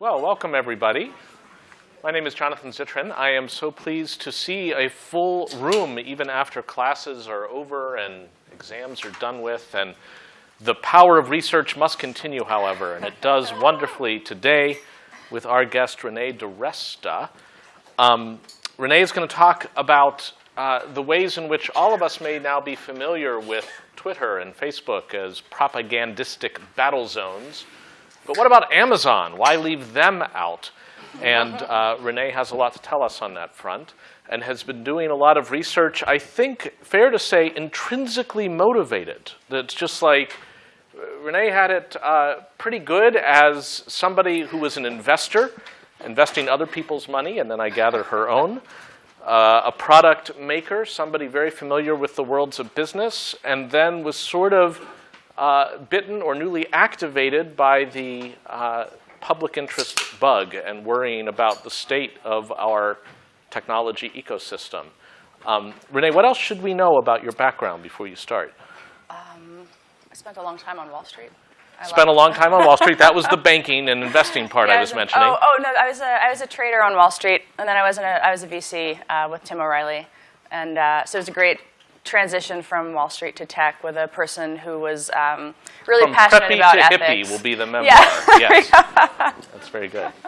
Well, welcome everybody. My name is Jonathan Zittrain. I am so pleased to see a full room even after classes are over and exams are done with. And the power of research must continue, however, and it does wonderfully today with our guest, Renee DiResta. Um, Renee is going to talk about uh, the ways in which all of us may now be familiar with Twitter and Facebook as propagandistic battle zones. But what about Amazon? Why leave them out? And uh, Renee has a lot to tell us on that front and has been doing a lot of research, I think, fair to say, intrinsically motivated. That's just like, Renee had it uh, pretty good as somebody who was an investor, investing other people's money, and then I gather her own. Uh, a product maker, somebody very familiar with the worlds of business, and then was sort of uh, bitten or newly activated by the uh, public interest bug and worrying about the state of our technology ecosystem. Um, Renee, what else should we know about your background before you start? Um, I spent a long time on Wall Street. I spent a long time on Wall Street. That was the banking and investing part yeah, I was, mentioning. Oh, oh, no, I was, a, I was a trader on Wall Street, and then I was, in a, I was a VC uh, with Tim O'Reilly. And uh, so it was a great transition from Wall Street to tech with a person who was um, really from passionate about to ethics. hippie will be the memoir. Yeah. yes. That's very good.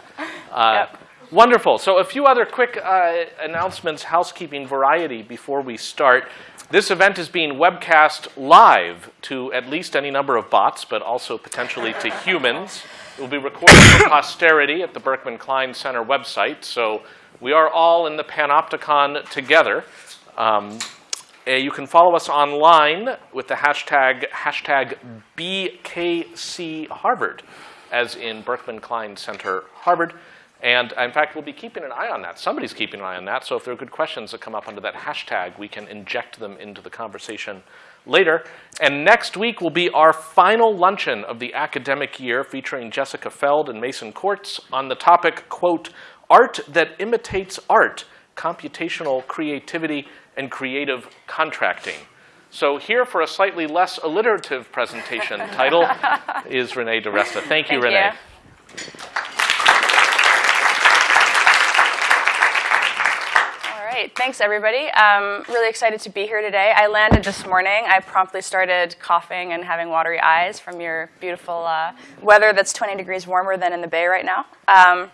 Uh, Yep. Wonderful. So a few other quick uh, announcements, housekeeping variety before we start. This event is being webcast live to at least any number of bots, but also potentially to humans. It will be recorded for posterity at the Berkman Klein Center website. So we are all in the Panopticon together. Um, uh, you can follow us online with the hashtag, hashtag BKC Harvard, as in Berkman Klein Center Harvard. And in fact, we'll be keeping an eye on that. Somebody's keeping an eye on that. So if there are good questions that come up under that hashtag, we can inject them into the conversation later. And next week will be our final luncheon of the academic year featuring Jessica Fjeld and Mason Kortz on the topic, quote, art that imitates art, computational creativity and creative contracting. So here for a slightly less alliterative presentation title is Renee DiResta. Thank you, Thank Renee. you. All right, thanks everybody. Um, really excited to be here today. I landed this morning. I promptly started coughing and having watery eyes from your beautiful uh, weather that's 20 degrees warmer than in the Bay right now. Um,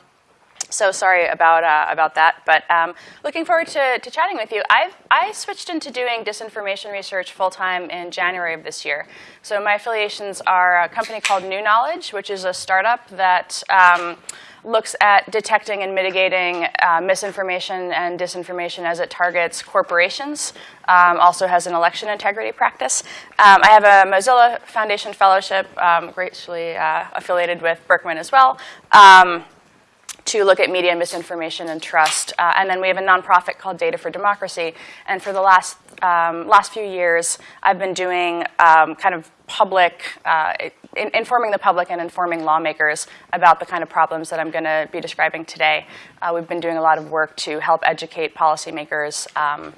so sorry about, uh, about that, but um, looking forward to, to chatting with you. I've, I switched into doing disinformation research full-time in January of this year. So my affiliations are a company called New Knowledge, which is a startup that um, looks at detecting and mitigating uh, misinformation and disinformation as it targets corporations. Um, also has an election integrity practice. Um, I have a Mozilla Foundation Fellowship, um, graciously uh, affiliated with Berkman as well. To look at media misinformation and trust. Uh, and then we have a nonprofit called Data for Democracy. And for the last, um, last few years, I've been doing um, kind of public, uh, in informing the public and informing lawmakers about the kind of problems that I'm going to be describing today. Uh, we've been doing a lot of work to help educate policymakers um,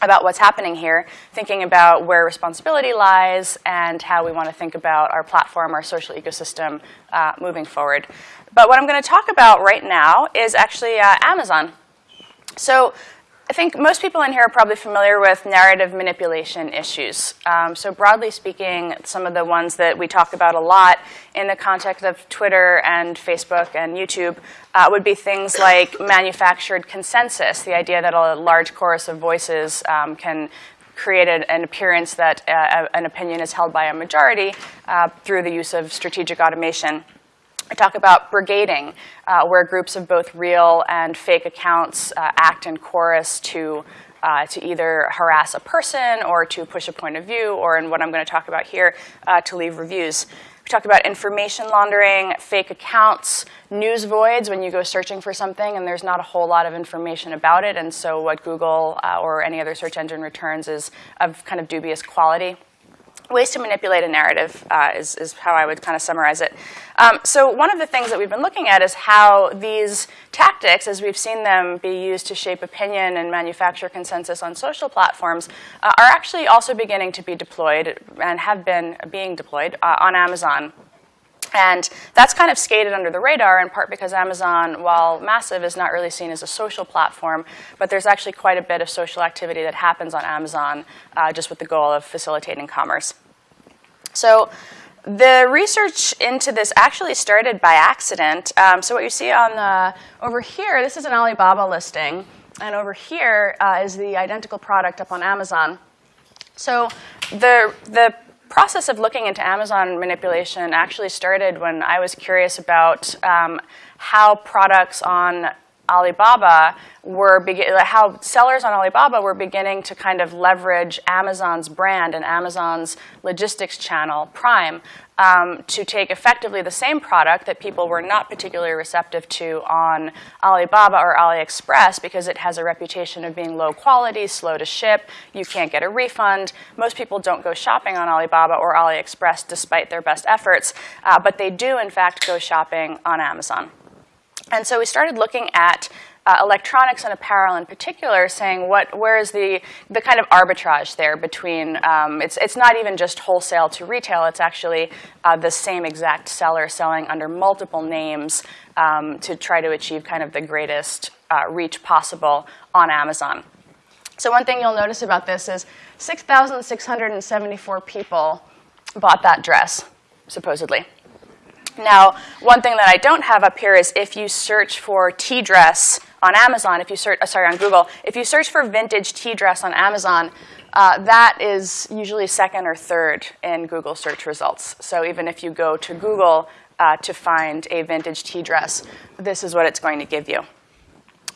about what's happening here, thinking about where responsibility lies and how we want to think about our platform, our social ecosystem uh, moving forward. But what I'm going to talk about right now is actually uh, Amazon. So I think most people in here are probably familiar with narrative manipulation issues. Um, so broadly speaking, some of the ones that we talk about a lot in the context of Twitter and Facebook and YouTube uh, would be things like manufactured consensus, the idea that a large chorus of voices um, can create an, an appearance that uh, an opinion is held by a majority uh, through the use of strategic automation. I talk about brigading, uh, where groups of both real and fake accounts uh, act in chorus to, uh, to either harass a person or to push a point of view, or in what I'm going to talk about here, uh, to leave reviews. We talk about information laundering, fake accounts, news voids when you go searching for something and there's not a whole lot of information about it, and so what Google uh, or any other search engine returns is of kind of dubious quality ways to manipulate a narrative uh, is, is, how I would kind of summarize it. Um, so one of the things that we've been looking at is how these tactics, as we've seen them be used to shape opinion and manufacture consensus on social platforms, uh, are actually also beginning to be deployed and have been being deployed uh, on Amazon. And that's kind of skated under the radar in part because Amazon, while massive, is not really seen as a social platform, but there's actually quite a bit of social activity that happens on Amazon uh, just with the goal of facilitating commerce. So the research into this actually started by accident. Um, so what you see on the, over here, this is an Alibaba listing, and over here uh, is the identical product up on Amazon. So the, the process of looking into Amazon manipulation actually started when I was curious about um, how products on Alibaba were how sellers on Alibaba were beginning to kind of leverage Amazon's brand and Amazon's logistics channel, Prime, um, to take effectively the same product that people were not particularly receptive to on Alibaba or AliExpress because it has a reputation of being low quality, slow to ship, you can't get a refund. Most people don't go shopping on Alibaba or AliExpress despite their best efforts, uh, but they do in fact go shopping on Amazon. And so we started looking at uh, electronics and apparel in particular, saying what, where is the, the kind of arbitrage there between, um, it's, it's not even just wholesale to retail, it's actually uh, the same exact seller selling under multiple names um, to try to achieve kind of the greatest uh, reach possible on Amazon. So one thing you'll notice about this is 6,674 people bought that dress, supposedly. Now, one thing that I don't have up here is if you search for tea dress on Amazon, if you search, uh, sorry, on Google, if you search for vintage tea dress on Amazon, uh, that is usually second or third in Google search results. So even if you go to Google uh, to find a vintage tea dress, this is what it's going to give you.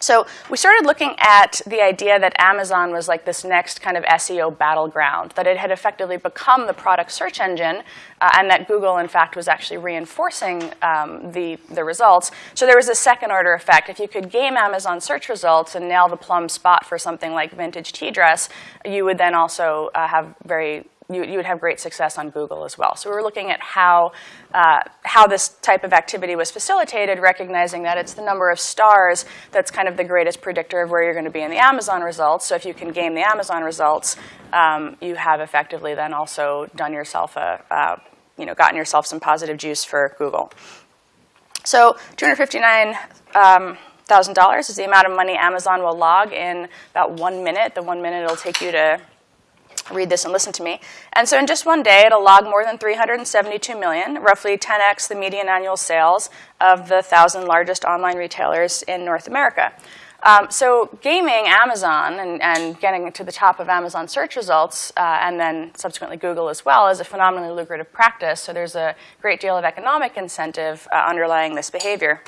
So we started looking at the idea that Amazon was like this next kind of SEO battleground, that it had effectively become the product search engine, uh, and that Google, in fact, was actually reinforcing um, the, the results. So there was a second order effect. If you could game Amazon search results and nail the plum spot for something like vintage tea dress, you would then also uh, have very you, you, would have great success on Google as well. So we were looking at how, uh, how this type of activity was facilitated, recognizing that it's the number of stars that's kind of the greatest predictor of where you're going to be in the Amazon results. So if you can game the Amazon results, um, you have effectively then also done yourself a, uh, you know, gotten yourself some positive juice for Google. So $259,000 um, is the amount of money Amazon will log in about one minute. The one minute it'll take you to read this and listen to me. And so in just one day, it'll log more than 372 million, roughly 10x the median annual sales of the 1,000 largest online retailers in North America. Um, so gaming Amazon and, and, getting to the top of Amazon search results, uh, and then subsequently Google as well, is a phenomenally lucrative practice. So there's a great deal of economic incentive uh, underlying this behavior.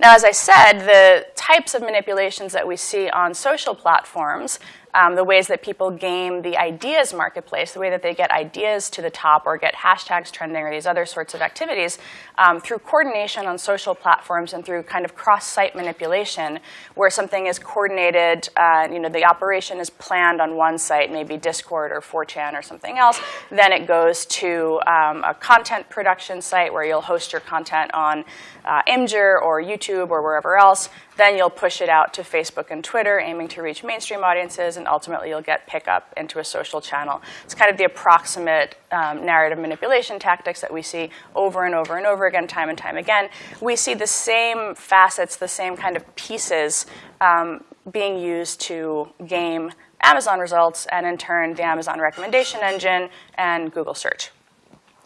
Now, as I said, the types of manipulations that we see on social platforms um, the ways that people game the ideas marketplace, the way that they get ideas to the top or get hashtags trending or these other sorts of activities um, through coordination on social platforms and through kind of cross-site manipulation where something is coordinated, uh, you know, the operation is planned on one site, maybe Discord or 4chan or something else, then it goes to um, a content production site where you'll host your content on uh, Imgur or YouTube or wherever else. Then you'll push it out to Facebook and Twitter, aiming to reach mainstream audiences, and ultimately you'll get pickup into a social channel. It's kind of the approximate um, narrative manipulation tactics that we see over and over and over again, time and time again. We see the same facets, the same kind of pieces um, being used to game Amazon results, and in turn, the Amazon recommendation engine and Google search.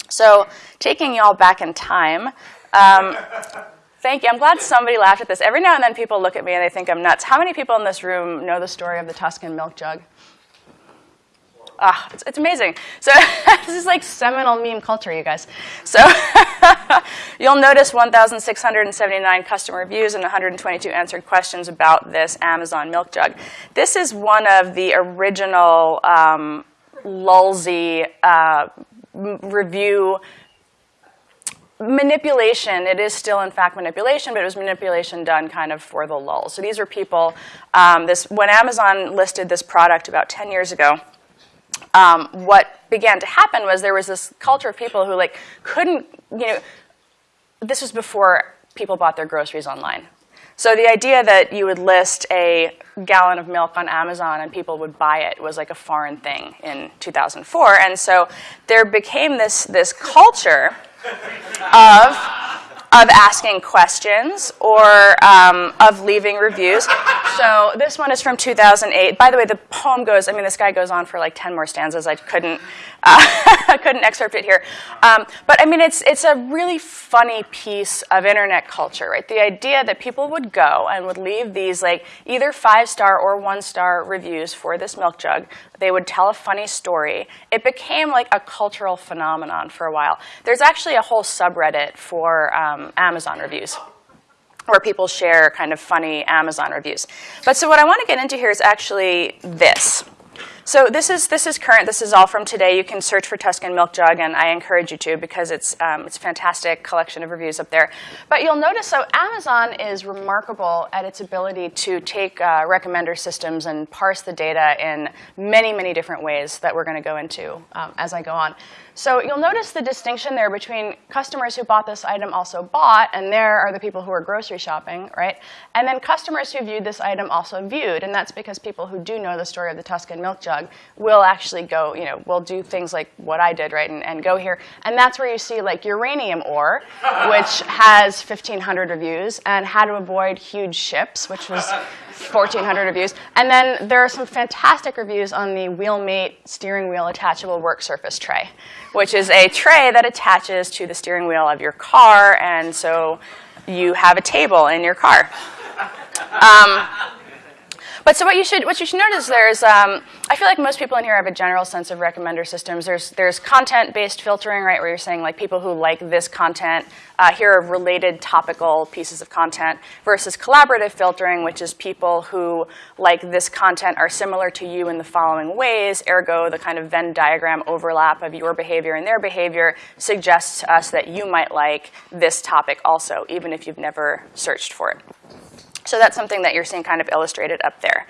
So taking y'all back in time, um, Thank you. I'm glad somebody laughed at this. Every now and then people look at me and they think I'm nuts. How many people in this room know the story of the Tuscan milk jug? Ah, it's, it's amazing. So this is like seminal meme culture, you guys. So you'll notice 1,679 customer reviews and 122 answered questions about this Amazon milk jug. This is one of the original um, Lulzy uh, review manipulation, it is still in fact manipulation, but it was manipulation done kind of for the lull. So these are people, um, this, when Amazon listed this product about 10 years ago, um, what began to happen was there was this culture of people who like couldn't, you know, this was before people bought their groceries online. So the idea that you would list a gallon of milk on Amazon and people would buy it was like a foreign thing in 2004. And so there became this, this culture of of asking questions or um, of leaving reviews. So this one is from 2008. By the way, the poem goes, I mean, this guy goes on for like 10 more stanzas. I couldn't, uh, I couldn't excerpt it here. Um, but I mean, it's, it's a really funny piece of internet culture, right? The idea that people would go and would leave these like either five-star or one-star reviews for this milk jug. They would tell a funny story. It became like a cultural phenomenon for a while. There's actually a whole subreddit for um, Amazon reviews where people share kind of funny Amazon reviews. But so what I want to get into here is actually this. So this is this is current. This is all from today. You can search for Tuscan Milk Jug, and I encourage you to because it's um, it's a fantastic collection of reviews up there. But you'll notice, so Amazon is remarkable at its ability to take uh, recommender systems and parse the data in many many different ways that we're going to go into um, as I go on. So you'll notice the distinction there between customers who bought this item also bought, and there are the people who are grocery shopping, right? And then customers who viewed this item also viewed, and that's because people who do know the story of the Tuscan milk jug will actually go, you know, will do things like what I did, right, and, and go here. And that's where you see like uranium ore, which has 1,500 reviews, and how to avoid huge ships, which was 1,400 reviews. And then there are some fantastic reviews on the Wheelmate steering wheel attachable work surface tray, which is a tray that attaches to the steering wheel of your car, and so you have a table in your car. Um, but so what you should what you should notice there is um, I feel like most people in here have a general sense of recommender systems. There's there's content based filtering, right, where you're saying like people who like this content uh, here are related topical pieces of content versus collaborative filtering, which is people who like this content are similar to you in the following ways. Ergo, the kind of Venn diagram overlap of your behavior and their behavior suggests to us that you might like this topic also, even if you've never searched for it. So that's something that you're seeing kind of illustrated up there.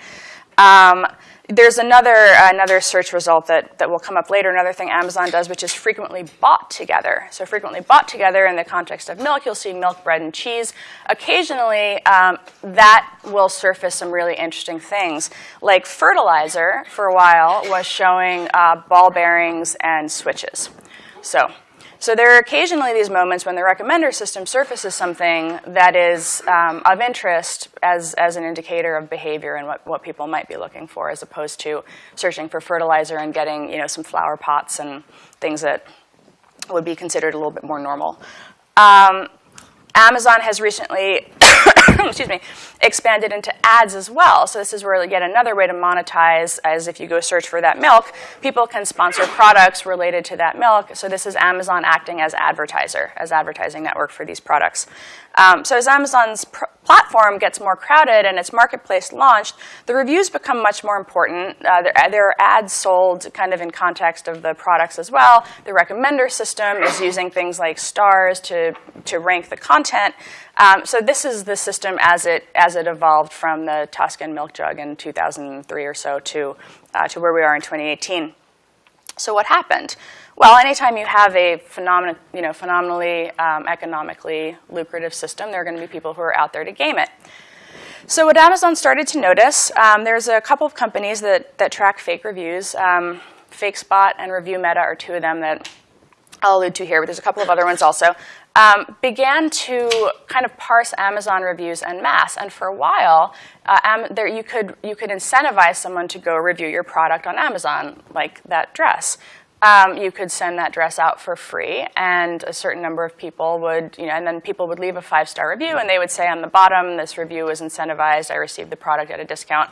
Um, there's another, another search result that, that will come up later, another thing Amazon does, which is frequently bought together. So frequently bought together in the context of milk, you'll see milk, bread, and cheese. Occasionally, um, that will surface some really interesting things. Like fertilizer, for a while, was showing uh, ball bearings and switches. So so there are occasionally these moments when the recommender system surfaces something that is um, of interest as, as an indicator of behavior and what, what people might be looking for, as opposed to searching for fertilizer and getting you know, some flower pots and things that would be considered a little bit more normal. Um, Amazon has recently excuse me, expanded into ads as well. So this is where yet another way to monetize, as if you go search for that milk, people can sponsor products related to that milk. So this is Amazon acting as advertiser, as advertising network for these products. Um, so as Amazon's platform gets more crowded and its marketplace launched, the reviews become much more important. Uh, there, there, are ads sold kind of in context of the products as well. The recommender system is using things like stars to, to rank the content. Um, so this is the system as it, as it evolved from the Tuscan milk jug in 2003 or so to, uh, to where we are in 2018. So what happened? Well, anytime you have a phenomen you know, phenomenally um, economically lucrative system, there are going to be people who are out there to game it. So what Amazon started to notice, um, there's a couple of companies that, that track fake reviews. Um, FakeSpot and ReviewMeta are two of them that I'll allude to here, but there's a couple of other ones also, um, began to kind of parse Amazon reviews en masse. And for a while, uh, there, you, could, you could incentivize someone to go review your product on Amazon, like that dress. Um, you could send that dress out for free, and a certain number of people would, you know, and then people would leave a five-star review, and they would say on the bottom, this review was incentivized, I received the product at a discount.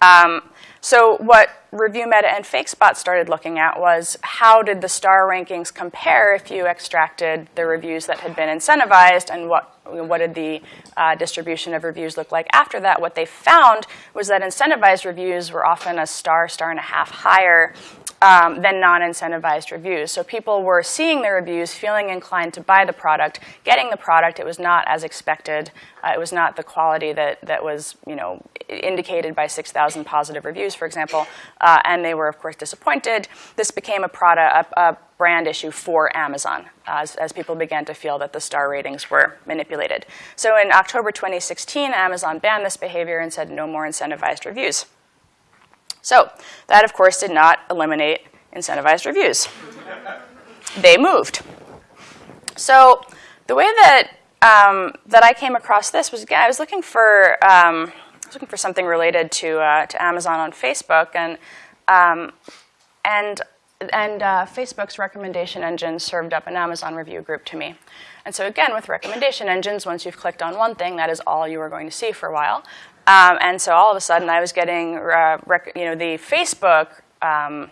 Um, so what ReviewMeta and FakeSpot started looking at was how did the star rankings compare if you extracted the reviews that had been incentivized and what, what did the uh, distribution of reviews look like after that. What they found was that incentivized reviews were often a star, star and a half higher um, than non-incentivized reviews. So people were seeing the reviews, feeling inclined to buy the product, getting the product. It was not as expected. Uh, it was not the quality that, that was you know, indicated by 6,000 positive reviews, for example. Uh, and they were, of course, disappointed. This became a, product, a, a brand issue for Amazon as, as people began to feel that the star ratings were manipulated. So in October 2016, Amazon banned this behavior and said no more incentivized reviews. So that, of course, did not eliminate incentivized reviews. they moved. So the way that um, that I came across this was again I was looking for um, I was looking for something related to uh, to Amazon on Facebook and um, and and uh, Facebook's recommendation engine served up an Amazon review group to me. And so again, with recommendation engines, once you've clicked on one thing, that is all you are going to see for a while. Um, and so all of a sudden, I was getting, uh, you know, the Facebook um,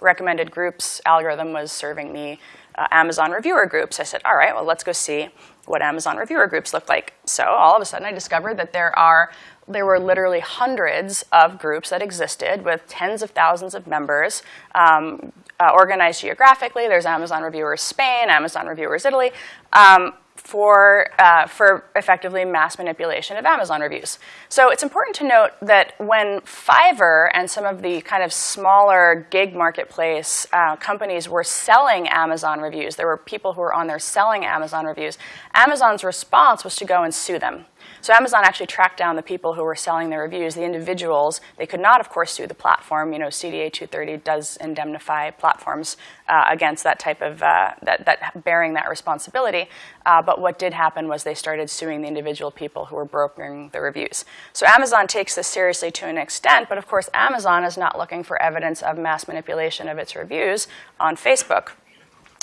recommended groups algorithm was serving me uh, Amazon reviewer groups. I said, all right, well, let's go see what Amazon reviewer groups look like. So all of a sudden, I discovered that there are there were literally hundreds of groups that existed with tens of thousands of members um, uh, organized geographically. There's Amazon Reviewers Spain, Amazon Reviewers Italy, um, for, uh, for effectively mass manipulation of Amazon reviews. So it's important to note that when Fiverr and some of the kind of smaller gig marketplace uh, companies were selling Amazon reviews, there were people who were on there selling Amazon reviews, Amazon's response was to go and sue them. So Amazon actually tracked down the people who were selling their reviews, the individuals. They could not, of course, sue the platform. You know, CDA 230 does indemnify platforms uh, against that type of, uh, that, that bearing that responsibility. Uh, but what did happen was they started suing the individual people who were brokering the reviews. So Amazon takes this seriously to an extent, but of course Amazon is not looking for evidence of mass manipulation of its reviews on Facebook,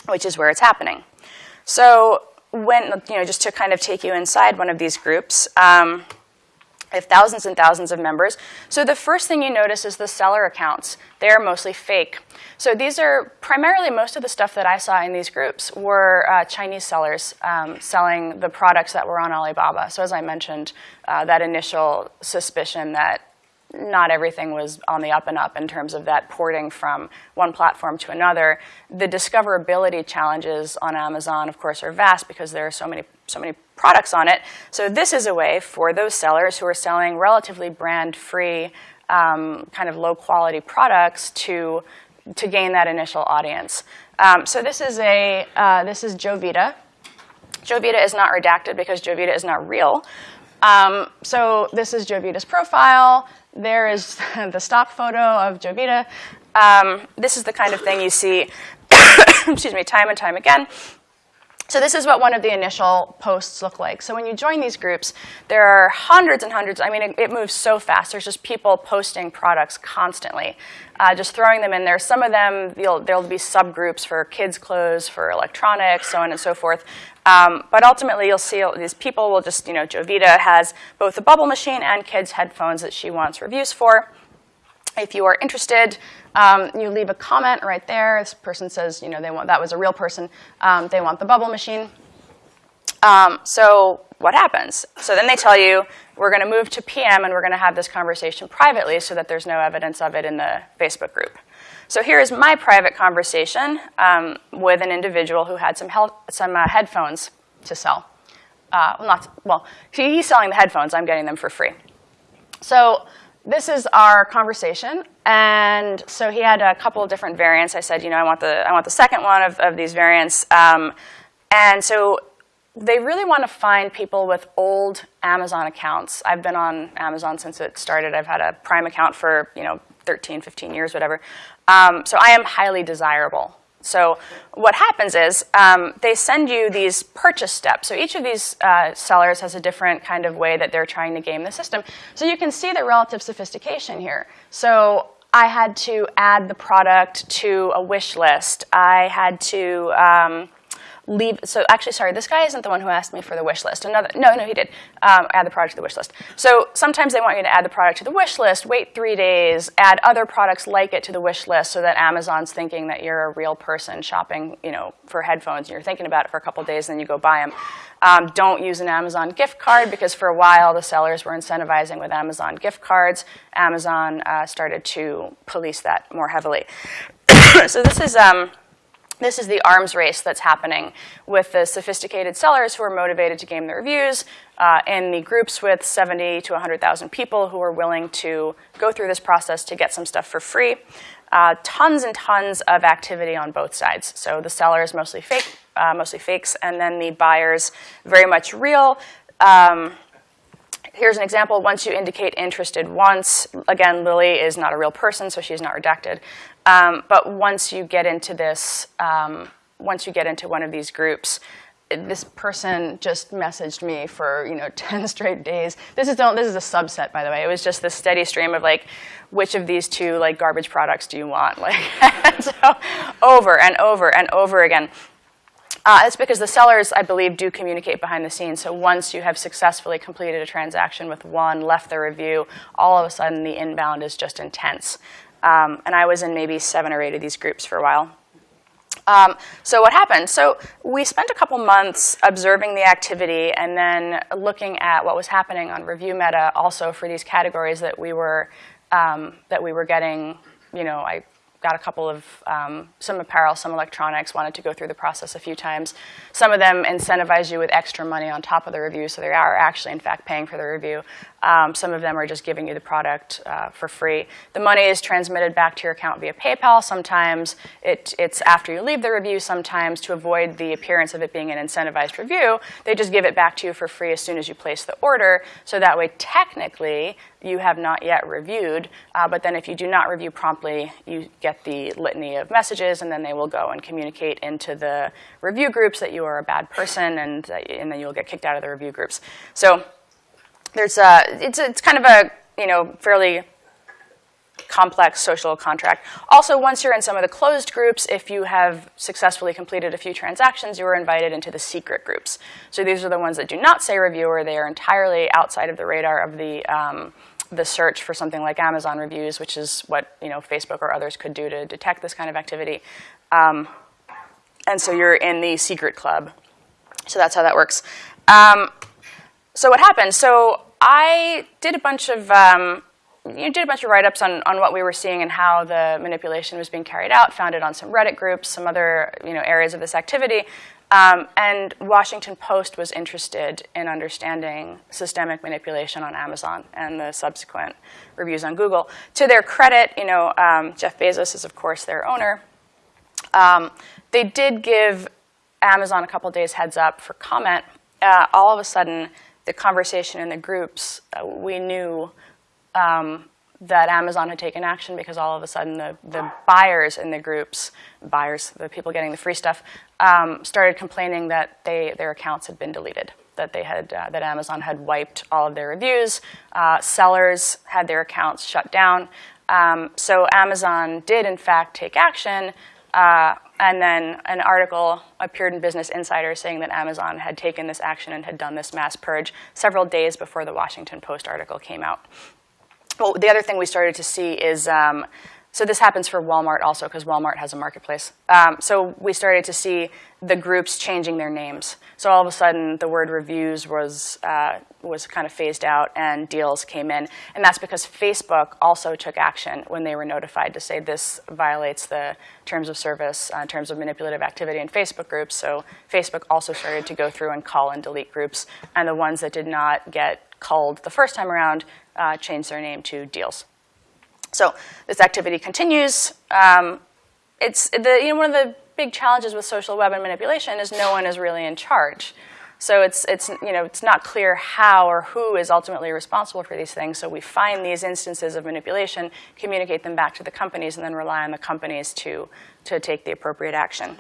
which is where it's happening. So when, you know, just to kind of take you inside one of these groups, um, I have thousands and thousands of members. So the first thing you notice is the seller accounts. They're mostly fake. So these are primarily most of the stuff that I saw in these groups were uh, Chinese sellers um, selling the products that were on Alibaba. So as I mentioned, uh, that initial suspicion that not everything was on the up and up in terms of that porting from one platform to another. The discoverability challenges on Amazon, of course, are vast because there are so many, so many products on it. So this is a way for those sellers who are selling relatively brand-free, um, kind of low-quality products to, to gain that initial audience. Um, so this is, a, uh, this is Jovita. Jovita is not redacted because Jovita is not real. Um, so this is Jovita's profile. There is the stock photo of Jovita. Um, this is the kind of thing you see, excuse me, time and time again. So this is what one of the initial posts look like. So when you join these groups, there are hundreds and hundreds. I mean, it, it moves so fast. There's just people posting products constantly, uh, just throwing them in there. Some of them, there'll be subgroups for kids' clothes, for electronics, so on and so forth. Um, but ultimately, you'll see these people will just, you know, Jovita has both a bubble machine and kids' headphones that she wants reviews for. If you are interested, um, you leave a comment right there. This person says, you know, they want that was a real person. Um, they want the bubble machine. Um, so what happens? So then they tell you, we're going to move to PM and we're going to have this conversation privately so that there's no evidence of it in the Facebook group. So here is my private conversation um, with an individual who had some, some uh, headphones to sell. Uh, well, not, well, he's selling the headphones. I'm getting them for free. So this is our conversation. And so he had a couple of different variants. I said, you know, I want the, I want the second one of, of these variants. Um, and so they really want to find people with old Amazon accounts. I've been on Amazon since it started. I've had a Prime account for, you know, 13, 15 years, whatever. Um, so I am highly desirable. So what happens is um, they send you these purchase steps. So each of these uh, sellers has a different kind of way that they're trying to game the system. So you can see the relative sophistication here. So I had to add the product to a wish list. I had to um, leave, so actually, sorry, this guy isn't the one who asked me for the wish list. Another, no, no, he did, um, add the product to the wish list. So sometimes they want you to add the product to the wish list, wait three days, add other products like it to the wish list so that Amazon's thinking that you're a real person shopping, you know, for headphones and you're thinking about it for a couple days and then you go buy them. Um, don't use an Amazon gift card because for a while the sellers were incentivizing with Amazon gift cards. Amazon uh, started to police that more heavily. so this is, um, this is the arms race that's happening with the sophisticated sellers who are motivated to game the reviews uh, and the groups with 70 to 100,000 people who are willing to go through this process to get some stuff for free. Uh, tons and tons of activity on both sides. So the sellers mostly fake, uh, mostly fakes, and then the buyers very much real. Um, here's an example. Once you indicate interested once, again, Lily is not a real person, so she's not redacted. Um, but once you get into this, um, once you get into one of these groups, this person just messaged me for you know 10 straight days. This is this is a subset by the way. It was just this steady stream of like which of these two like garbage products do you want? Like so over and over and over again. Uh, it's because the sellers, I believe, do communicate behind the scenes. So once you have successfully completed a transaction with one, left the review, all of a sudden the inbound is just intense. Um, and I was in maybe seven or eight of these groups for a while. Um, so what happened? So we spent a couple months observing the activity and then looking at what was happening on Review Meta also for these categories that we were um, that we were getting. You know, I got a couple of, um, some apparel, some electronics, wanted to go through the process a few times. Some of them incentivize you with extra money on top of the review, so they are actually, in fact, paying for the review. Um, some of them are just giving you the product uh, for free. The money is transmitted back to your account via PayPal. Sometimes it, it's after you leave the review. Sometimes to avoid the appearance of it being an incentivized review, they just give it back to you for free as soon as you place the order. So that way, technically, you have not yet reviewed, uh, but then if you do not review promptly, you get the litany of messages, and then they will go and communicate into the review groups that you are a bad person, and, uh, and then you'll get kicked out of the review groups. So there's a, it's, it's kind of a, you know, fairly complex social contract. Also, once you're in some of the closed groups, if you have successfully completed a few transactions, you are invited into the secret groups. So these are the ones that do not say reviewer. They are entirely outside of the radar of the, um, the search for something like Amazon reviews, which is what you know Facebook or others could do to detect this kind of activity. Um, and so you're in the secret club. So that's how that works. Um, so what happened? So I did a bunch of um, you did a bunch of write-ups on, on what we were seeing and how the manipulation was being carried out, found it on some Reddit groups, some other you know, areas of this activity. Um, and Washington Post was interested in understanding systemic manipulation on Amazon and the subsequent reviews on Google. To their credit, you know, um, Jeff Bezos is, of course, their owner. Um, they did give Amazon a couple days heads up for comment. Uh, all of a sudden, the conversation in the groups, uh, we knew um, that Amazon had taken action because all of a sudden the, the buyers in the groups, buyers, the people getting the free stuff, um, started complaining that they, their accounts had been deleted, that they had, uh, that Amazon had wiped all of their reviews. Uh, sellers had their accounts shut down. Um, so Amazon did in fact take action, uh, and then an article appeared in Business Insider saying that Amazon had taken this action and had done this mass purge several days before the Washington Post article came out. Well, the other thing we started to see is, um, so this happens for Walmart also because Walmart has a marketplace. Um, so we started to see the groups changing their names. So all of a sudden the word reviews was, uh, was kind of phased out and deals came in. And that's because Facebook also took action when they were notified to say this violates the terms of service uh, terms of manipulative activity in Facebook groups. So Facebook also started to go through and call and delete groups. And the ones that did not get called the first time around uh, changed their name to deals. So this activity continues. Um, it's the, you know, one of the big challenges with social web and manipulation is no one is really in charge. So it's, it's, you know, it's not clear how or who is ultimately responsible for these things. So we find these instances of manipulation, communicate them back to the companies, and then rely on the companies to, to take the appropriate action.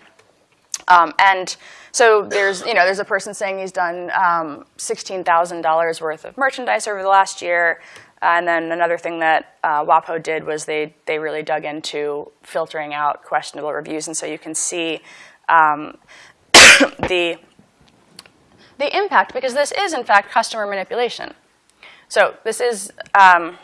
Um, and so there's, you know, there's a person saying he's done um, $16,000 worth of merchandise over the last year. And then another thing that uh, WAPO did was they, they really dug into filtering out questionable reviews. And so you can see um, the, the impact, because this is, in fact, customer manipulation. So this is um,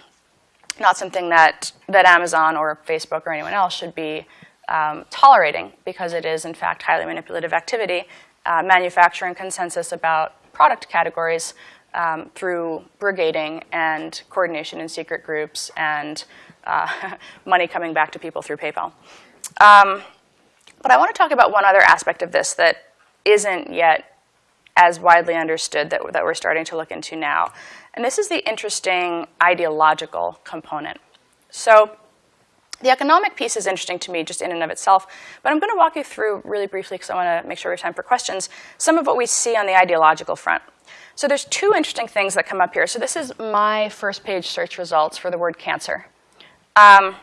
not something that, that Amazon or Facebook or anyone else should be um, tolerating because it is, in fact, highly manipulative activity, uh, manufacturing consensus about product categories um, through brigading and coordination in secret groups and uh, money coming back to people through PayPal. Um, but I want to talk about one other aspect of this that isn't yet as widely understood that, that we're starting to look into now. And this is the interesting ideological component. So the economic piece is interesting to me just in and of itself, but I'm going to walk you through really briefly because I want to make sure we have time for questions, some of what we see on the ideological front. So there's two interesting things that come up here. So this is my first page search results for the word cancer. Um,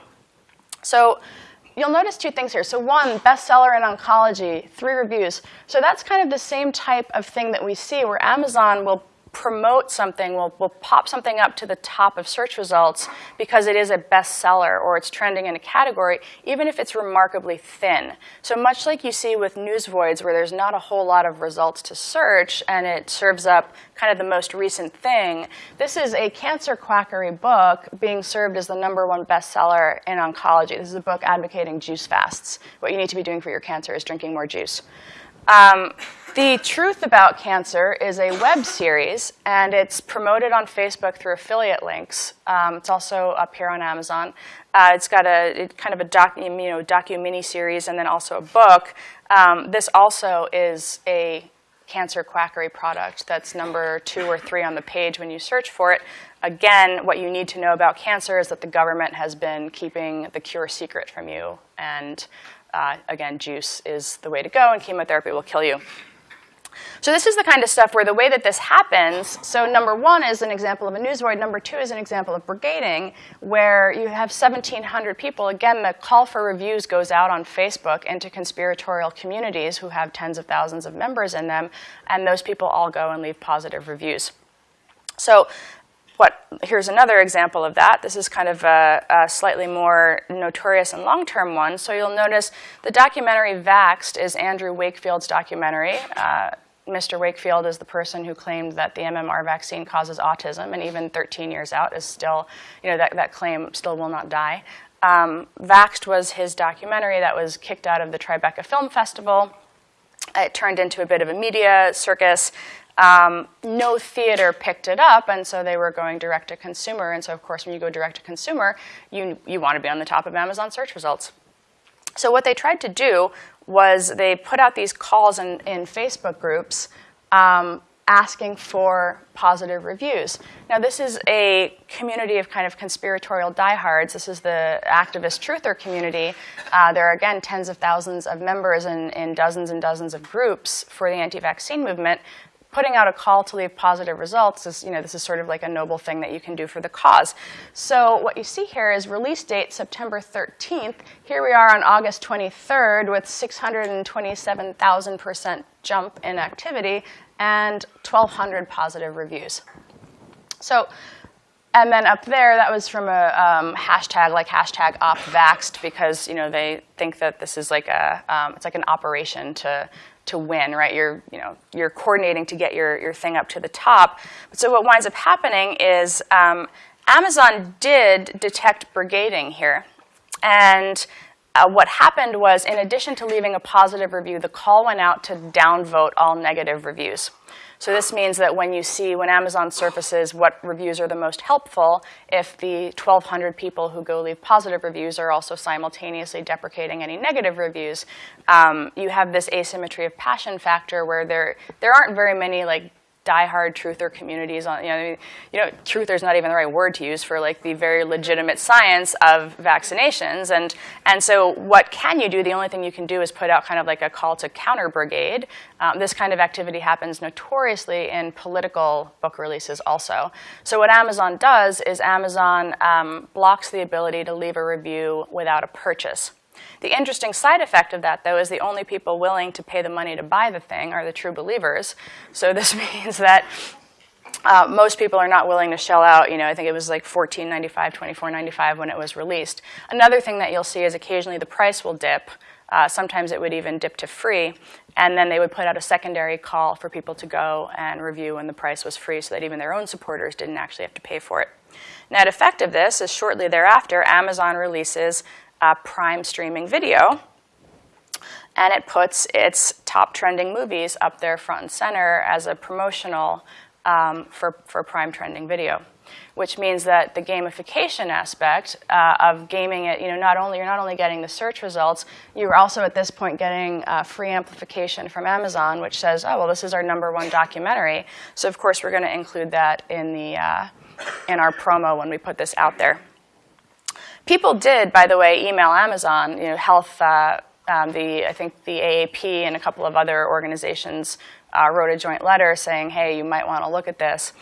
so you'll notice two things here. So one, bestseller in oncology, three reviews. So that's kind of the same type of thing that we see where Amazon will promote something, will will pop something up to the top of search results because it is a bestseller or it's trending in a category, even if it's remarkably thin. So much like you see with Newsvoids where there's not a whole lot of results to search and it serves up kind of the most recent thing, this is a cancer quackery book being served as the number one bestseller in oncology. This is a book advocating juice fasts. What you need to be doing for your cancer is drinking more juice. Um, the Truth About Cancer is a web series, and it's promoted on Facebook through affiliate links. Um, it's also up here on Amazon. Uh, it's got a it, kind of a you know, docu mini series and then also a book. Um, this also is a cancer quackery product that's number two or three on the page when you search for it. Again, what you need to know about cancer is that the government has been keeping the cure secret from you. And uh, again, juice is the way to go, and chemotherapy will kill you. So this is the kind of stuff where the way that this happens, so number one is an example of a newsvoid, number two is an example of brigading, where you have 1,700 people. Again, the call for reviews goes out on Facebook into conspiratorial communities who have tens of thousands of members in them, and those people all go and leave positive reviews. So what, here's another example of that. This is kind of a, a slightly more notorious and long-term one. So you'll notice the documentary Vaxxed is Andrew Wakefield's documentary. Uh, Mr. Wakefield is the person who claimed that the MMR vaccine causes autism, and even 13 years out is still, you know, that, that claim still will not die. Um, Vaxxed was his documentary that was kicked out of the Tribeca Film Festival. It turned into a bit of a media circus. Um, no theater picked it up, and so they were going direct to consumer. And so, of course, when you go direct to consumer, you, you want to be on the top of Amazon search results. So what they tried to do was they put out these calls in, in Facebook groups um, asking for positive reviews. Now, this is a community of kind of conspiratorial diehards. This is the activist truther community. Uh, there are, again, tens of thousands of members in, in dozens and dozens of groups for the anti-vaccine movement putting out a call to leave positive results is, you know, this is sort of like a noble thing that you can do for the cause. So what you see here is release date September 13th. Here we are on August 23rd with 627,000% jump in activity and 1,200 positive reviews. So, and then up there, that was from a um, hashtag like hashtag opvaxed because you know they think that this is like a um, it's like an operation to to win, right? You're, you know, you're coordinating to get your, your thing up to the top. But So what winds up happening is um, Amazon did detect brigading here. And uh, what happened was, in addition to leaving a positive review, the call went out to downvote all negative reviews. So this means that when you see, when Amazon surfaces what reviews are the most helpful, if the 1,200 people who go leave positive reviews are also simultaneously deprecating any negative reviews, um, you have this asymmetry of passion factor where there, there aren't very many like diehard truther communities on, you know, I mean, you know, truther is not even the right word to use for like the very legitimate science of vaccinations. And, and so what can you do? The only thing you can do is put out kind of like a call to counter brigade. Um, this kind of activity happens notoriously in political book releases also. So what Amazon does is Amazon um, blocks the ability to leave a review without a purchase. The interesting side effect of that, though, is the only people willing to pay the money to buy the thing are the true believers. So this means that uh, most people are not willing to shell out, you know, I think it was like $14.95, $24.95 when it was released. Another thing that you'll see is occasionally the price will dip. Uh, sometimes it would even dip to free. And then they would put out a secondary call for people to go and review when the price was free so that even their own supporters didn't actually have to pay for it. Net effect of this is shortly thereafter, Amazon releases uh, Prime streaming video. And it puts its top trending movies up there front and center as a promotional um, for, for Prime trending video, which means that the gamification aspect uh, of gaming it, you know, not only, you're not only getting the search results, you're also at this point getting uh, free amplification from Amazon, which says, oh, well, this is our number one documentary. So of course, we're going to include that in, the, uh, in our promo when we put this out there. People did, by the way, email Amazon, you know, health, uh, um, the, I think the AAP and a couple of other organizations uh, wrote a joint letter saying, hey, you might want to look at this.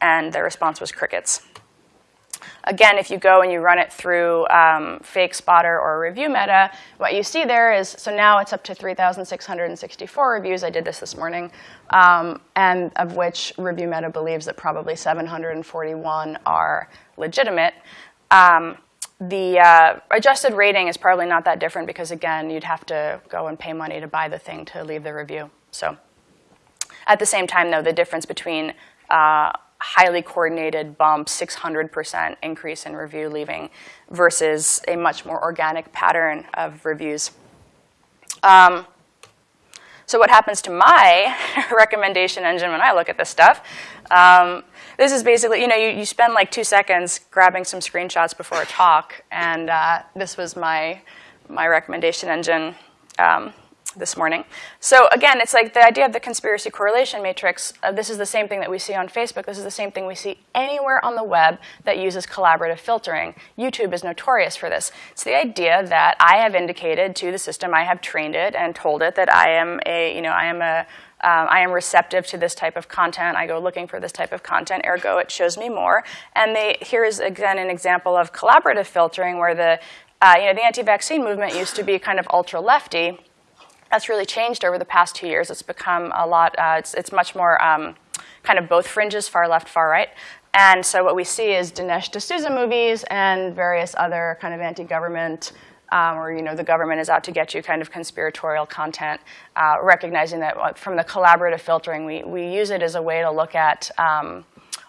And their response was crickets. Again, if you go and you run it through um, Fake Spotter or Review Meta, what you see there is, so now it's up to 3,664 reviews. I did this this morning, um, and of which Review Meta believes that probably 741 are legitimate. Um, the uh, adjusted rating is probably not that different because, again, you'd have to go and pay money to buy the thing to leave the review. So at the same time, though, the difference between uh, highly coordinated bump, 600% increase in review leaving versus a much more organic pattern of reviews. Um, so what happens to my recommendation engine when I look at this stuff? Um, this is basically, you know, you, you spend like two seconds grabbing some screenshots before a talk, and uh, this was my, my recommendation engine um, this morning. So again, it's like the idea of the conspiracy correlation matrix, uh, this is the same thing that we see on Facebook. This is the same thing we see anywhere on the web that uses collaborative filtering. YouTube is notorious for this. It's the idea that I have indicated to the system, I have trained it and told it that I am a, you know, I am a, um, I am receptive to this type of content. I go looking for this type of content, ergo it shows me more. And they, here is again an example of collaborative filtering where the, uh, you know, the anti-vaccine movement used to be kind of ultra-lefty that's really changed over the past two years. It's become a lot, uh, it's, it's much more um, kind of both fringes, far left, far right. And so what we see is Dinesh D'Souza movies and various other kind of anti-government um, or you know the government is out to get you kind of conspiratorial content, uh, recognizing that uh, from the collaborative filtering, we, we use it as a way to look at um,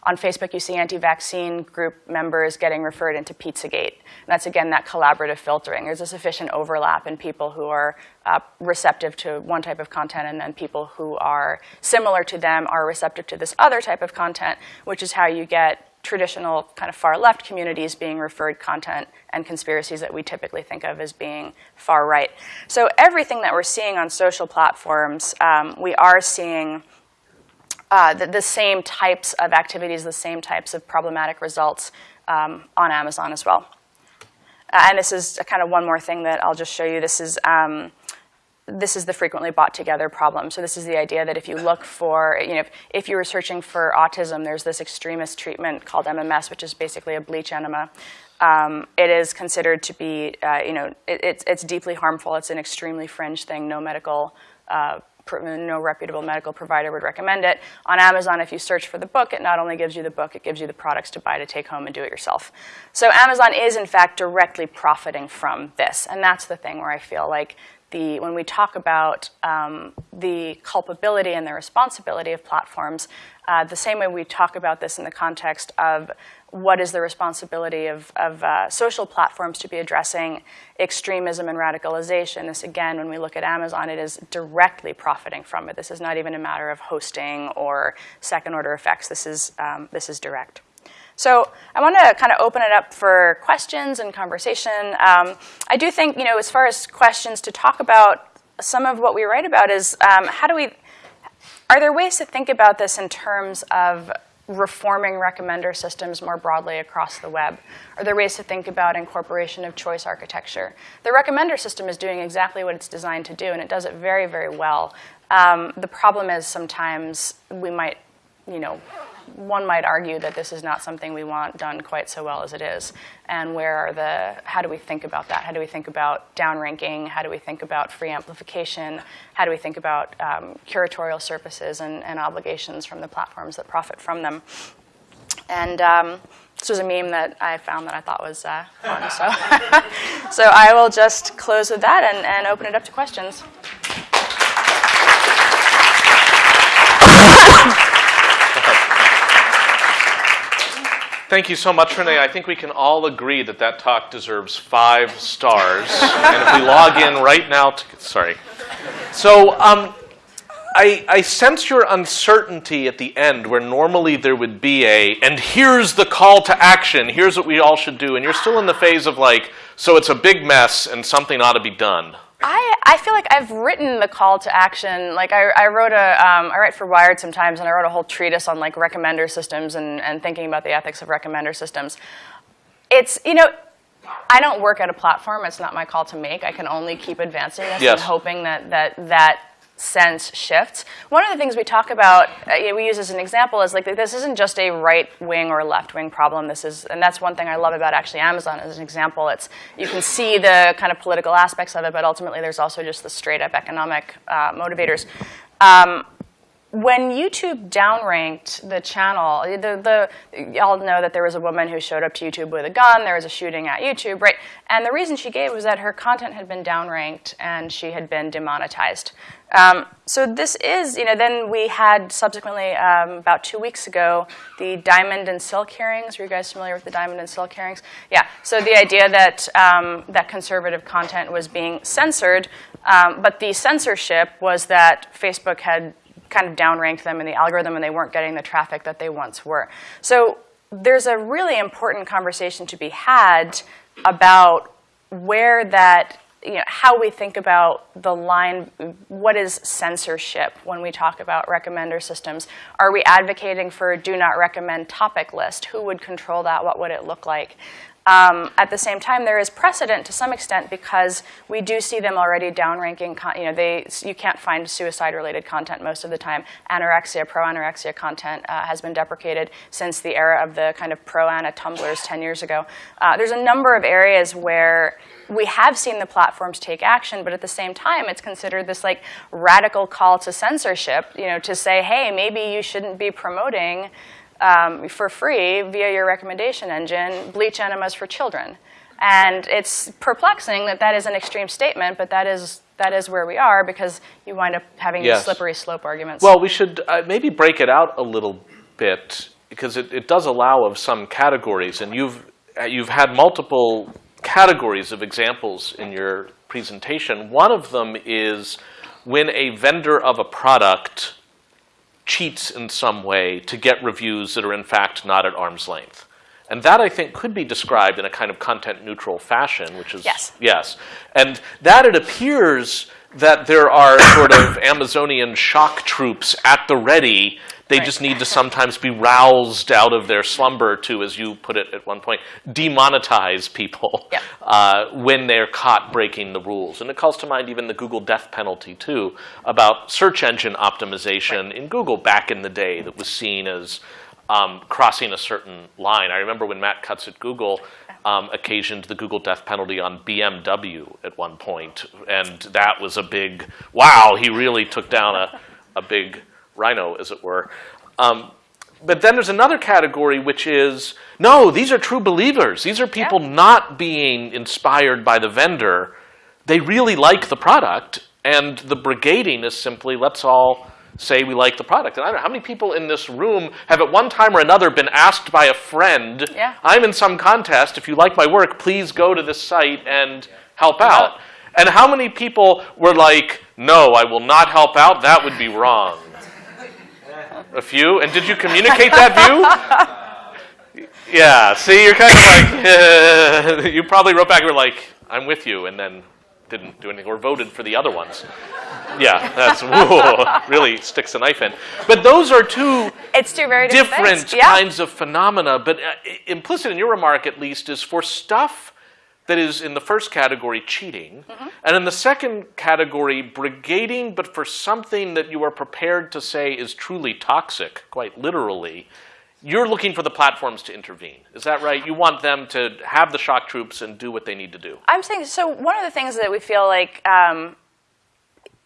on Facebook, you see anti-vaccine group members getting referred into Pizzagate. And that's, again, that collaborative filtering. There's a sufficient overlap in people who are uh, receptive to one type of content and then people who are similar to them are receptive to this other type of content, which is how you get traditional kind of far left communities being referred content and conspiracies that we typically think of as being far right. So everything that we're seeing on social platforms, um, we are seeing uh, the, the, same types of activities, the same types of problematic results um, on Amazon as well. Uh, and this is kind of one more thing that I'll just show you. This is, um, this is the frequently bought together problem. So this is the idea that if you look for, you know, if, if you were searching for autism, there's this extremist treatment called MMS, which is basically a bleach enema. Um, it is considered to be, uh, you know, it, it's, it's deeply harmful. It's an extremely fringe thing. No medical uh, no reputable medical provider would recommend it. On Amazon, if you search for the book, it not only gives you the book, it gives you the products to buy to take home and do it yourself. So Amazon is, in fact, directly profiting from this. And that's the thing where I feel like the, when we talk about um, the culpability and the responsibility of platforms, uh, the same way we talk about this in the context of what is the responsibility of, of uh, social platforms to be addressing extremism and radicalization. This, again, when we look at Amazon, it is directly profiting from it. This is not even a matter of hosting or second-order effects. This is, um, this is direct. So I want to kind of open it up for questions and conversation. Um, I do think, you know, as far as questions to talk about, some of what we write about is um, how do we, are there ways to think about this in terms of reforming recommender systems more broadly across the web? Are there ways to think about incorporation of choice architecture? The recommender system is doing exactly what it's designed to do, and it does it very, very well. Um, the problem is sometimes we might, you know, one might argue that this is not something we want done quite so well as it is. And where are the, how do we think about that? How do we think about downranking? How do we think about free amplification? How do we think about um, curatorial services and, and, obligations from the platforms that profit from them? And um, this was a meme that I found that I thought was uh, fun. So, so I will just close with that and, and open it up to questions. Thank you so much, Renee. I think we can all agree that that talk deserves five stars. and if we log in right now, to, sorry. So um, I, I sense your uncertainty at the end where normally there would be a, and here's the call to action, here's what we all should do. And you're still in the phase of like, so it's a big mess and something ought to be done. I, I feel like I've written the call to action. Like I, I wrote a, um, I write for Wired sometimes, and I wrote a whole treatise on like recommender systems and, and thinking about the ethics of recommender systems. It's, you know, I don't work at a platform. It's not my call to make. I can only keep advancing this yes. and hoping that, that, that sense shifts. One of the things we talk about, uh, we use as an example, is like this isn't just a right wing or left wing problem. This is, and that's one thing I love about actually Amazon as an example. It's you can see the kind of political aspects of it, but ultimately there's also just the straight up economic uh, motivators. Um, when YouTube downranked the channel, the, the, y'all know that there was a woman who showed up to YouTube with a gun, there was a shooting at YouTube, right? And the reason she gave was that her content had been downranked and she had been demonetized. Um, so this is, you know, then we had subsequently, um, about two weeks ago, the Diamond and Silk hearings. Are you guys familiar with the Diamond and Silk hearings? Yeah, so the idea that, um, that conservative content was being censored, um, but the censorship was that Facebook had kind of downranked them in the algorithm and they weren't getting the traffic that they once were. So there's a really important conversation to be had about where that, you know, how we think about the line, what is censorship when we talk about recommender systems? Are we advocating for a do not recommend topic list? Who would control that? What would it look like? Um, at the same time, there is precedent to some extent because we do see them already downranking. you know, they you can't find suicide-related content most of the time. Anorexia, pro-anorexia content uh, has been deprecated since the era of the kind of pro-ana Tumblrs 10 years ago. Uh, there's a number of areas where we have seen the platforms take action, but at the same time, it's considered this like radical call to censorship. You know, to say, hey, maybe you shouldn't be promoting um, for free via your recommendation engine, bleach enemas for children. And it's perplexing that that is an extreme statement, but that is that is where we are because you wind up having yes. these slippery slope arguments. Well, we should uh, maybe break it out a little bit because it, it does allow of some categories, and you've uh, you've had multiple categories of examples in your presentation. One of them is when a vendor of a product cheats in some way to get reviews that are in fact not at arm's length. And that, I think, could be described in a kind of content-neutral fashion, which is yes. yes. And that it appears that there are sort of Amazonian shock troops at the ready they right. just need to sometimes be roused out of their slumber to, as you put it at one point, demonetize people yep. uh, when they're caught breaking the rules. And it calls to mind even the Google death penalty, too, about search engine optimization right. in Google back in the day that was seen as um, crossing a certain line. I remember when Matt Cutts at Google um, occasioned the Google death penalty on BMW at one point, and that was a big, wow, he really took down a, a big rhino, as it were. Um, but then there's another category which is, no, these are true believers. These are people yeah. not being inspired by the vendor. They really like the product, and the brigading is simply, let's all say we like the product. And I don't know, how many people in this room have at one time or another been asked by a friend, yeah. I'm in some contest, if you like my work, please go to this site and help out. And how many people were like, no, I will not help out, that would be wrong. A few? And did you communicate that view? yeah, see, you're kind of like, you probably wrote back, you were like, I'm with you, and then didn't do anything, or voted for the other ones. Yeah, that's whoa, really sticks a knife in. But those are two, it's two very different, different yeah. kinds of phenomena. But uh, implicit in your remark, at least, is for stuff that is in the first category cheating, mm -hmm. and in the second category brigading, but for something that you are prepared to say is truly toxic, quite literally, you're looking for the platforms to intervene. Is that right? You want them to have the shock troops and do what they need to do. I'm saying, so one of the things that we feel like um,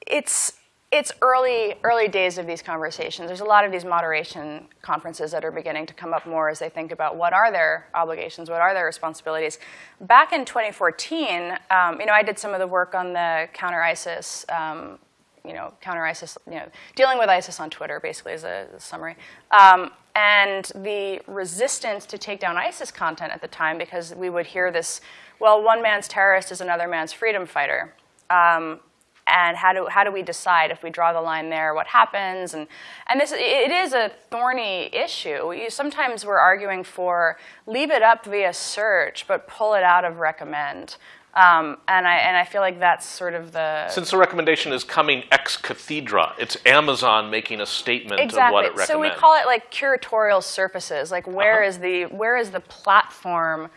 it's it's early, early days of these conversations. There's a lot of these moderation conferences that are beginning to come up more as they think about what are their obligations, what are their responsibilities. Back in 2014, um, you know, I did some of the work on the counter ISIS, um, you know, counter ISIS, you know, dealing with ISIS on Twitter, basically, as a, a summary. Um, and the resistance to take down ISIS content at the time, because we would hear this, well, one man's terrorist is another man's freedom fighter. Um, and how do, how do we decide if we draw the line there, what happens? And, and this, it is a thorny issue. You, sometimes we're arguing for leave it up via search, but pull it out of recommend. Um, and, I, and I feel like that's sort of the... Since the recommendation is coming ex cathedra, it's Amazon making a statement exactly. of what it recommends. So we call it like curatorial surfaces. Like where uh -huh. is the, where is the platform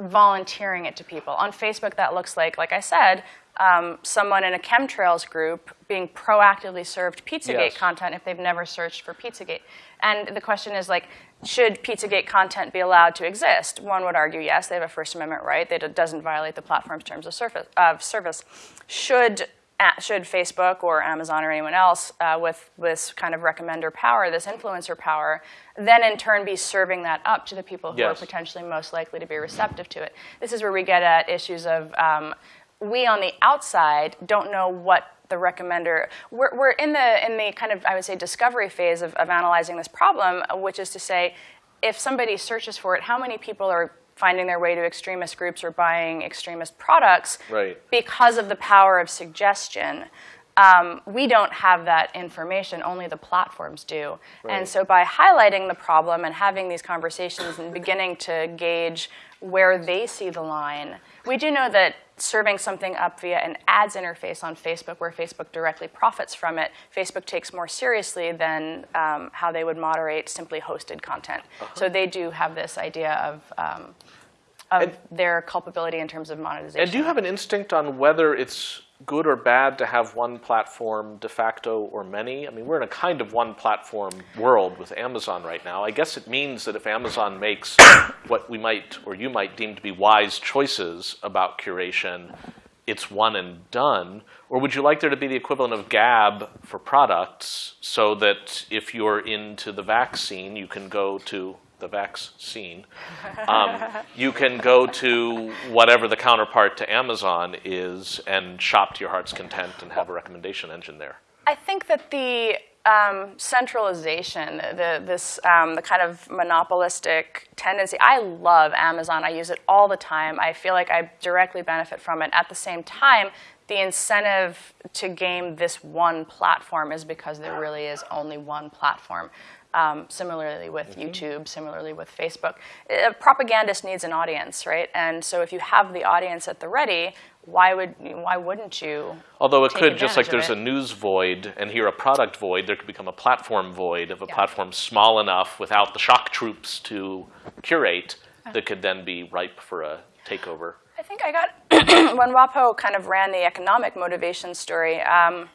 volunteering it to people. On Facebook, that looks like, like I said, um, someone in a chemtrails group being proactively served Pizzagate Yes. content if they've never searched for Pizzagate. And the question is like, should Pizzagate content be allowed to exist? One would argue yes, they have a First Amendment right that it doesn't violate the platform's terms of service. Of service. Should uh, should Facebook or Amazon or anyone else uh, with this kind of recommender power, this influencer power, then in turn be serving that up to the people who Yes. are potentially most likely to be receptive to it. This is where we get at issues of um, we on the outside don't know what the recommender. We're, we're in the in the kind of I would say discovery phase of, of analyzing this problem, which is to say, if somebody searches for it, how many people are finding their way to extremist groups or buying extremist products Right. because of the power of suggestion. Um, we don't have that information, only the platforms do. Right. And so by highlighting the problem and having these conversations and beginning to gauge where they see the line, we do know that serving something up via an ads interface on Facebook where Facebook directly profits from it, Facebook takes more seriously than um, how they would moderate simply hosted content. So they do have this idea of, um, of And- their culpability in terms of monetization. And do you have an instinct on whether it's good or bad to have one platform de facto or many? I mean, we're in a kind of one platform world with Amazon right now. I guess it means that if Amazon makes what we might or you might deem to be wise choices about curation, it's one and done. Or would you like there to be the equivalent of Gab for products so that if you're into the vaccine, you can go to the vaccine. Um, you can go to whatever the counterpart to Amazon is and shop to your heart's content and have a recommendation engine there. I think that the um, centralization, the, this, um, the kind of monopolistic tendency, I love Amazon. I use it all the time. I feel like I directly benefit from it. At the same time, the incentive to game this one platform is because there really is only one platform. Um, similarly with YouTube, similarly with Facebook. A propagandist needs an audience, right? And so if you have the audience at the ready, why would why wouldn't you? Although it could, just like there's of a news void and here a product void, there could become a platform void of a Yeah. platform's small enough without the shock troops to curate that could then be ripe for a takeover. I think I got when WAPO kind of ran the economic motivation story. Um,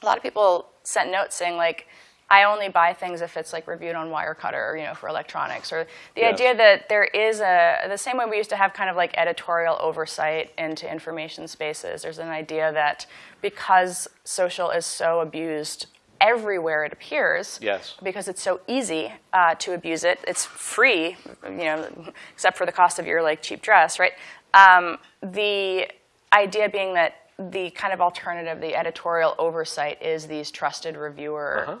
a lot of people sent notes saying like, I only buy things if it's like reviewed on Wirecutter, or, you know, for electronics, or the Yes. idea that there is a the same way we used to have kind of like editorial oversight into information spaces. There's an idea that because social is so abused everywhere it appears, Yes. because it's so easy uh, to abuse it. It's free, you know, except for the cost of your like cheap dress, right? Um, the idea being that the kind of alternative, the editorial oversight, is these trusted reviewer Uh-huh.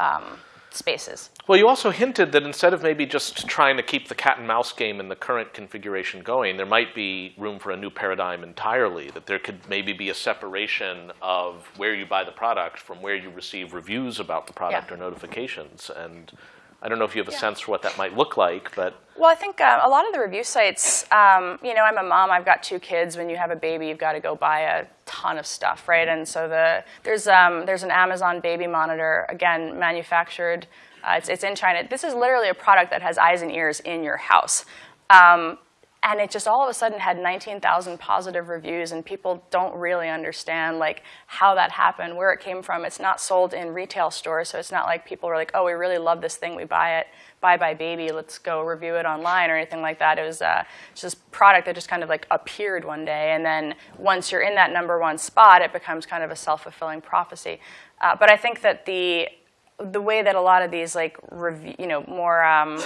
Um, spaces. Well, you also hinted that instead of maybe just trying to keep the cat and mouse game in the current configuration going, there might be room for a new paradigm entirely. That there could maybe be a separation of where you buy the product from where you receive reviews about the product Yeah. or notifications. And I don't know if you have a Yeah. sense for what that might look like, but Well, I think uh, a lot of the review sites, um, you know, I'm a mom, I've got two kids. When you have a baby, you've got to go buy a ton of stuff, right? And so the, there's, um, there's an Amazon baby monitor, again, manufactured. Uh, it's, it's in China. This is literally a product that has eyes and ears in your house. Um, and it just all of a sudden had 19,000 positive reviews, and people don't really understand like how that happened, where it came from. It's not sold in retail stores, so it's not like people were like, "Oh, we really love this thing, we buy it, Bye Bye Baby, let's go review it online" or anything like that. It was uh, just product that just kind of like appeared one day, and then once you're in that number one spot, it becomes kind of a self-fulfilling prophecy. Uh, but I think that the the way that a lot of these like you know, more um,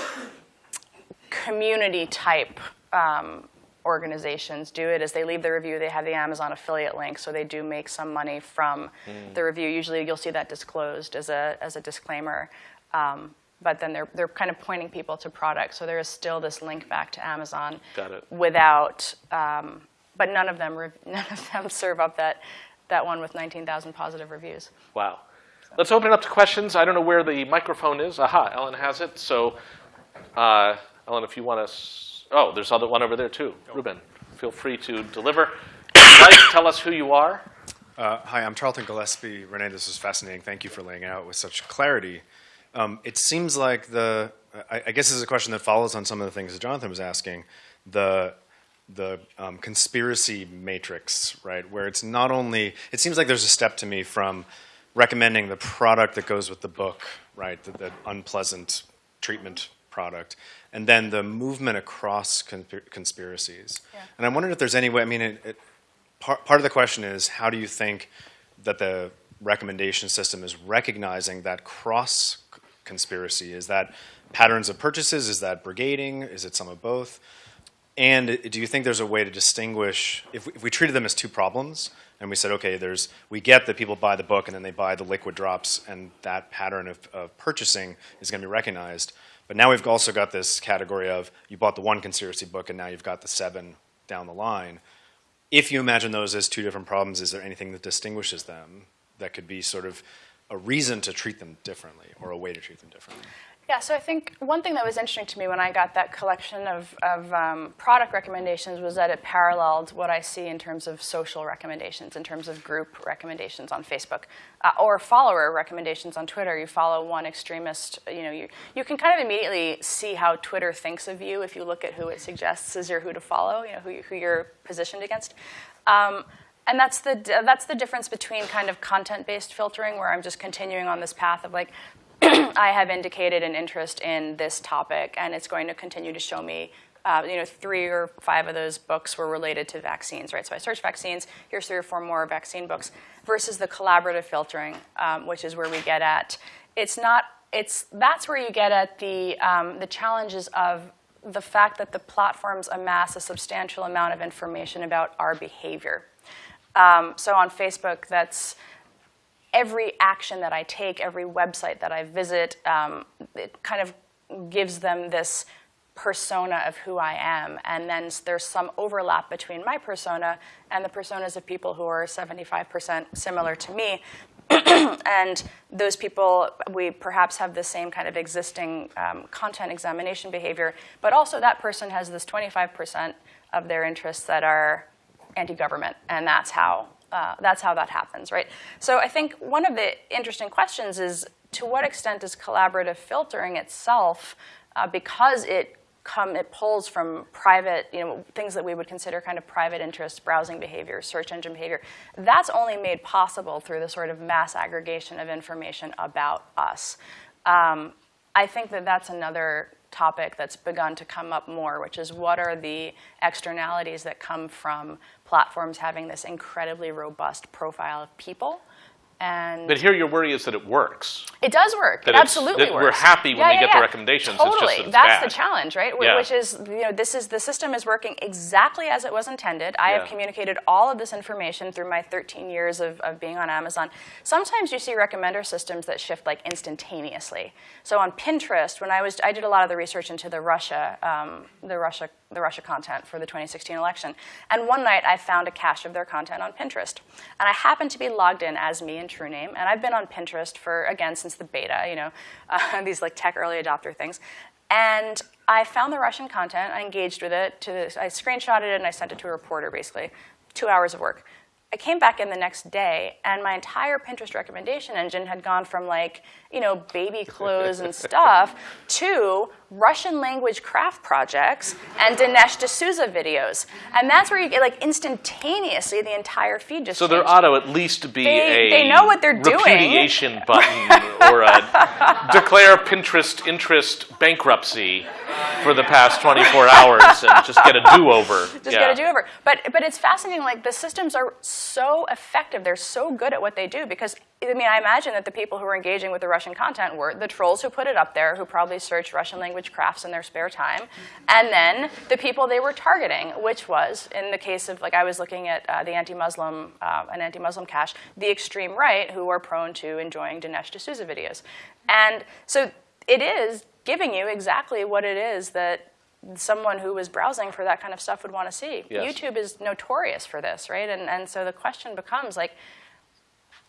community type um, organizations do it is they leave the review, they have the Amazon affiliate link, so they do make some money from the review. Usually you'll see that disclosed as a, as a disclaimer. Um, but then they're, they're kind of pointing people to products. So there is still this link back to Amazon Got it. without, um, but none of them, none of them serve up that, that one with 19,000 positive reviews. Wow. Let's open it up to questions. I don't know where the microphone is. Aha, Ellen has it. So, uh, Ellen, if you want to, oh, there's other one over there too. Ruben, feel free to deliver. Like, tell us who you are. Uh, hi, I'm Tarleton Gillespie. Renee, this is fascinating. Thank you for laying out with such clarity. Um, it seems like the I, I guess this is a question that follows on some of the things that Jonathan was asking. The the um, conspiracy matrix, right? Where it's not only, it seems like there's a step to me from recommending the product that goes with the book, right? The, the unpleasant treatment product, and then the movement across conspiracies. Yeah. And I wondered if there's any way, I mean, it, it, part, part of the question is how do you think that the recommendation system is recognizing that cross conspiracy? Is that patterns of purchases? Is that brigading? Is it some of both? And do you think there's a way to distinguish if we, if we treated them as two problems and we said, okay, there's we get that people buy the book and then they buy the liquid drops and that pattern of, of purchasing is going to be recognized. But now we've also got this category of you bought the one conspiracy book and now you've got the seven down the line. If you imagine those as two different problems, is there anything that distinguishes them that could be sort of a reason to treat them differently or a way to treat them differently? Yeah, so I think one thing that was interesting to me when I got that collection of, of um, product recommendations was that it paralleled what I see in terms of social recommendations, in terms of group recommendations on Facebook, uh, or follower recommendations on Twitter. You follow one extremist, you know, you, you can kind of immediately see how Twitter thinks of you if you look at who it suggests as your who to follow, you know, who, you, who you're positioned against. Um, and that's the that's the difference between kind of content-based filtering, where I'm just continuing on this path of like, I have indicated an interest in this topic, and it's going to continue to show me. Uh, you know, three or five of those books were related to vaccines, right? So I searched vaccines. Here's three or four more vaccine books. Versus the collaborative filtering, um, which is where we get at. It's not. It's that's where you get at the um, the challenges of the fact that the platforms amass a substantial amount of information about our behavior. Um, so on Facebook, that's every action that I take, every website that I visit, um, it kind of gives them this persona of who I am. And then there's some overlap between my persona and the personas of people who are 75% similar to me. and those people, we perhaps have the same kind of existing um, content examination behavior, but also that person has this 25% of their interests that are anti-government, and that's how uh, that's how that happens, right? So I think one of the interesting questions is to what extent is collaborative filtering itself, uh, because it come it pulls from private, you know, things that we would consider kind of private interest, browsing behavior, search engine behavior. That's only made possible through the sort of mass aggregation of information about us. Um, I think that that's another topic that's begun to come up more, which is what are the externalities that come from platforms having this incredibly robust profile of people. And But here your worry is that it works. it does work. That it absolutely that works. we're happy when Yeah, we yeah, get the yeah. recommendations, it's just Totally, that that's bad. the challenge, right? Which is, you know, this is the system is working exactly as it was intended. I have communicated all of this information through my 13 years of, of being on Amazon. Sometimes you see recommender systems that shift like instantaneously. So on Pinterest, when I was, I did a lot of the research into the Russia, um, the Russia, the Russia content for the 2016 election. And one night I found a cache of their content on Pinterest, and I happened to be logged in as me and TrueName, and I've been on Pinterest for again since the beta, you know, uh, these like tech early adopter things. And I found the Russian content. I engaged with it. To I screenshotted it and I sent it to a reporter. Basically, two hours of work. I came back in the next day, and my entire Pinterest recommendation engine had gone from like, you know, baby clothes and stuff to Russian language craft projects and Dinesh D'Souza videos. And that's where you get like instantaneously the entire feed just So there changed. ought to at least be They- a they know what they're doing. repudiation button or a declare Pinterest interest bankruptcy for the past 24 hours and just get a do-over. just yeah. get a do-over. But but it's fascinating. Like the systems are so effective. They're so good at what they do because I mean I imagine that the people who were engaging with the Russian content were the trolls who put it up there, who probably searched Russian language crafts in their spare time, and then the people they were targeting, which was in the case of like I was looking at uh, the anti-Muslim uh, an anti-Muslim cache, the extreme right who are prone to enjoying Dinesh D'Souza videos, and so it is giving you exactly what it is that someone who was browsing for that kind of stuff would want to see. Yes. YouTube is notorious for this, right? And, and so the question becomes like,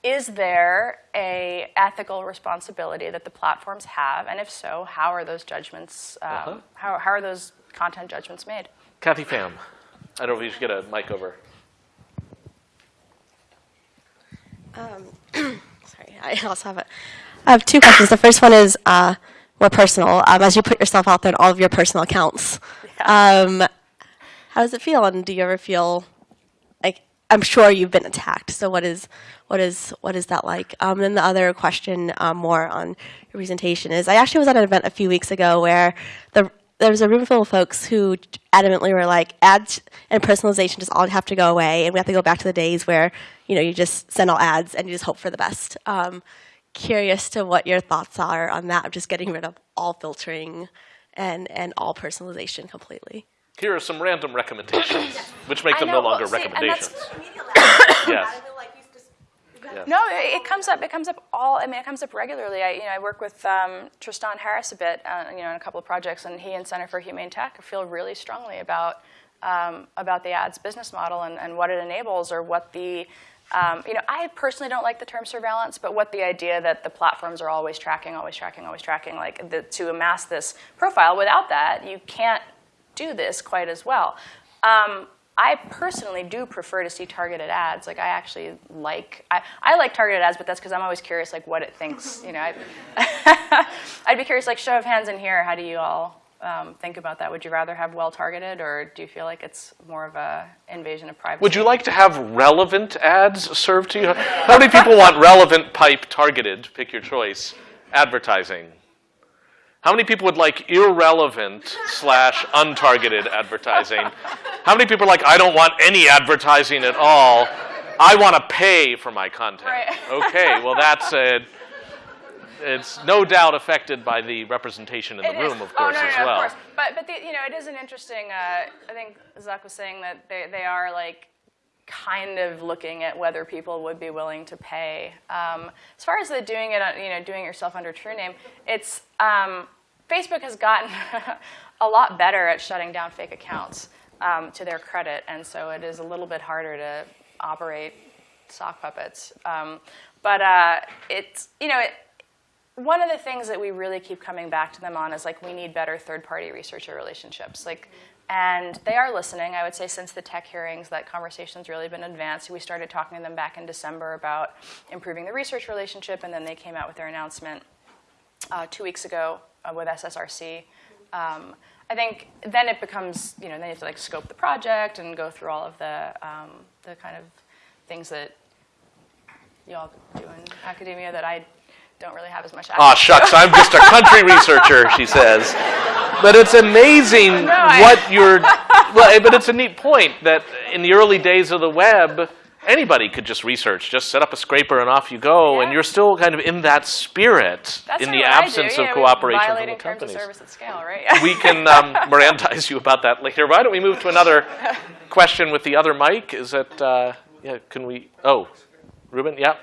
is there a ethical responsibility that the platforms have? And if so, how are those judgments, um, Uh-huh. how, how are those content judgments made? Kathy Pham. I don't know if you should get a mic over. Sorry, I also have a. I have two questions. The first one is, uh, more personal um, as you put yourself out there in all of your personal accounts. Um, how does it feel? And do you ever feel like I'm sure you've been attacked? So what is what is what is that like? Um, and the other question, um, more on your presentation, is I actually was at an event a few weeks ago where the there was a room full of folks who adamantly were like, ads and personalization just all have to go away, and we have to go back to the days where you know you just send all ads and you just hope for the best. Um, curious to what your thoughts are on that of just getting rid of all filtering and and all personalization completely. Here are some random recommendations, which make them know, no longer well, see, and that's- recommendations. Yes. No, it it comes up. It comes up all. I mean, it comes up regularly. I, you know, I work with um, Tristan Harris a bit, uh, you know, in a couple of projects, and he and Center for Humane Tech feel really strongly about um, about the ads business model and, and what it enables, or what the um, you know, I personally don't like the term surveillance, but what the idea that the platforms are always tracking, always tracking, always tracking, like the, to amass this profile. Without that, you can't do this quite as well. Um, I personally do prefer to see targeted ads. Like I actually like, I, I like targeted ads, but that's because I'm always curious like what it thinks. You know, I, I'd be curious like show of hands in here, how do you all um, think about that? Would you rather have well targeted or do you feel like it's more of a invasion of privacy? Would you like to have relevant ads served to you? How many people want relevant pipe targeted, pick your choice, advertising? How many people would like irrelevant slash untargeted advertising? How many people are like, I don't want any advertising at all. I want to pay for my content. Right. Okay, well that's a, it's no doubt affected by the representation in the It is. room, of Oh, course, no, no, as no, well. Of course. But, but the, you know, it is an interesting, uh, I think Zach was saying that they, they are like kind of looking at whether people would be willing to pay. Um, as far as the doing it, you know, doing yourself under true name, it's, um, Facebook has gotten a lot better at shutting down fake accounts um, to their credit, and so it is a little bit harder to operate sock puppets. Um, but uh, it's, you know, it, one of the things that we really keep coming back to them on is like we need better third-party researcher relationships. Like, and they are listening. I would say since the tech hearings, that conversation's really been advanced. We started talking to them back in December about improving the research relationship, and then they came out with their announcement uh, two weeks ago uh, with SSRC. Um, I think then it becomes, you know, then you have to like scope the project and go through all of the, um, the kind of things that you all do in academia that I don't really have as much access Aw, shucks, I'm just a country researcher, she says. But it's amazing No, I- what you're, well, but it's a neat point that in the early days of the web, anybody could just research, just set up a scraper and off you go, and you're still kind of in that spirit That's in the of what I do, absence yeah, of cooperation from the Violating terms of companies. service at scale, right? We can um, Mirandize you about that later. Why don't we move to another question with the other mic? Is it, uh, yeah, can we, oh, Ruben, yeah?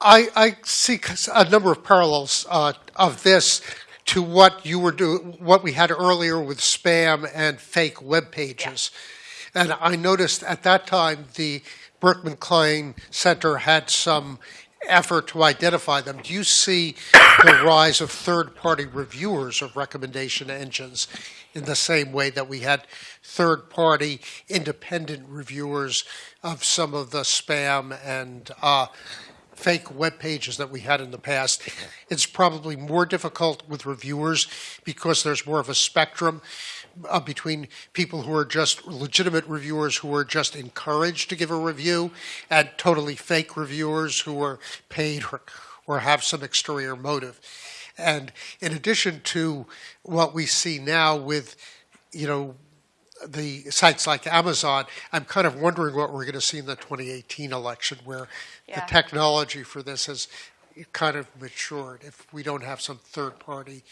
I, I see a number of parallels uh, of this to what you were doing, what we had earlier with spam and fake web pages. And I noticed at that time the Berkman Klein Center had some effort to identify them. Do you see the rise of third party reviewers of recommendation engines in the same way that we had third party independent reviewers of some of the spam and uh, fake web pages that we had in the past. It's probably more difficult with reviewers because there's more of a spectrum uh, between people who are just legitimate reviewers who are just encouraged to give a review and totally fake reviewers who are paid or, or have some exterior motive. And in addition to what we see now with, you know, the sites like Amazon, I'm kind of wondering what we're going to see in the 2018 election, where the technology for this has kind of matured. If we don't have some third party,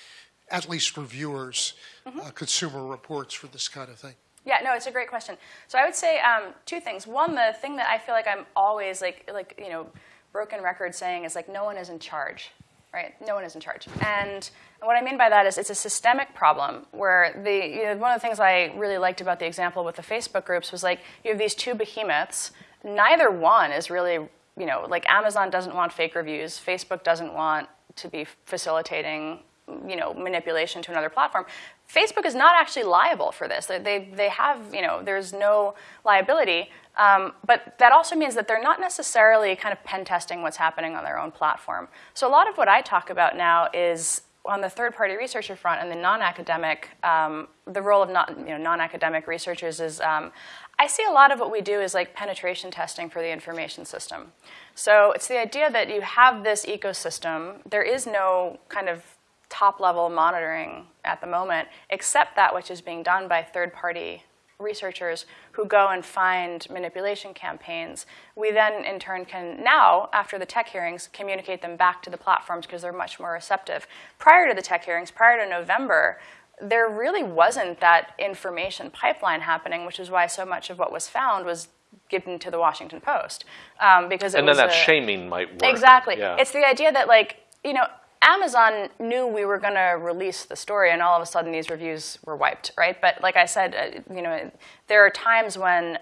at least reviewers, Mm-hmm. uh, consumer reports for this kind of thing. Yeah, no, it's a great question. So I would say um, two things. One, the thing that I feel like I'm always like, like you know, broken record saying is like no one is in charge, right? No one is in charge. And what I mean by that is it's a systemic problem where the you know, one of the things I really liked about the example with the Facebook groups was like you have these two behemoths. Neither one is really you know like Amazon doesn't want fake reviews. Facebook doesn't want to be facilitating you know manipulation to another platform. Facebook is not actually liable for this. They, they, have, you know, there's no liability. Um, but that also means that they're not necessarily kind of pen testing what's happening on their own platform. So a lot of what I talk about now is on the third-party researcher front and the non-academic, um, the role of not, you know, non-academic researchers is, um, I see a lot of what we do is like penetration testing for the information system. So it's the idea that you have this ecosystem. There is no kind of top-level monitoring at the moment, except that which is being done by third-party researchers who go and find manipulation campaigns. We then, in turn, can now, after the tech hearings, communicate them back to the platforms because they're much more receptive. Prior to the tech hearings, prior to November, there really wasn't that information pipeline happening, which is why so much of what was found was given to the Washington Post. Um, because it And then that a- shaming might work. Exactly. Yeah. It's the idea that, like, you know, Amazon knew we were going to release the story, and all of a sudden these reviews were wiped, right? But like I said, uh, you know, there are times when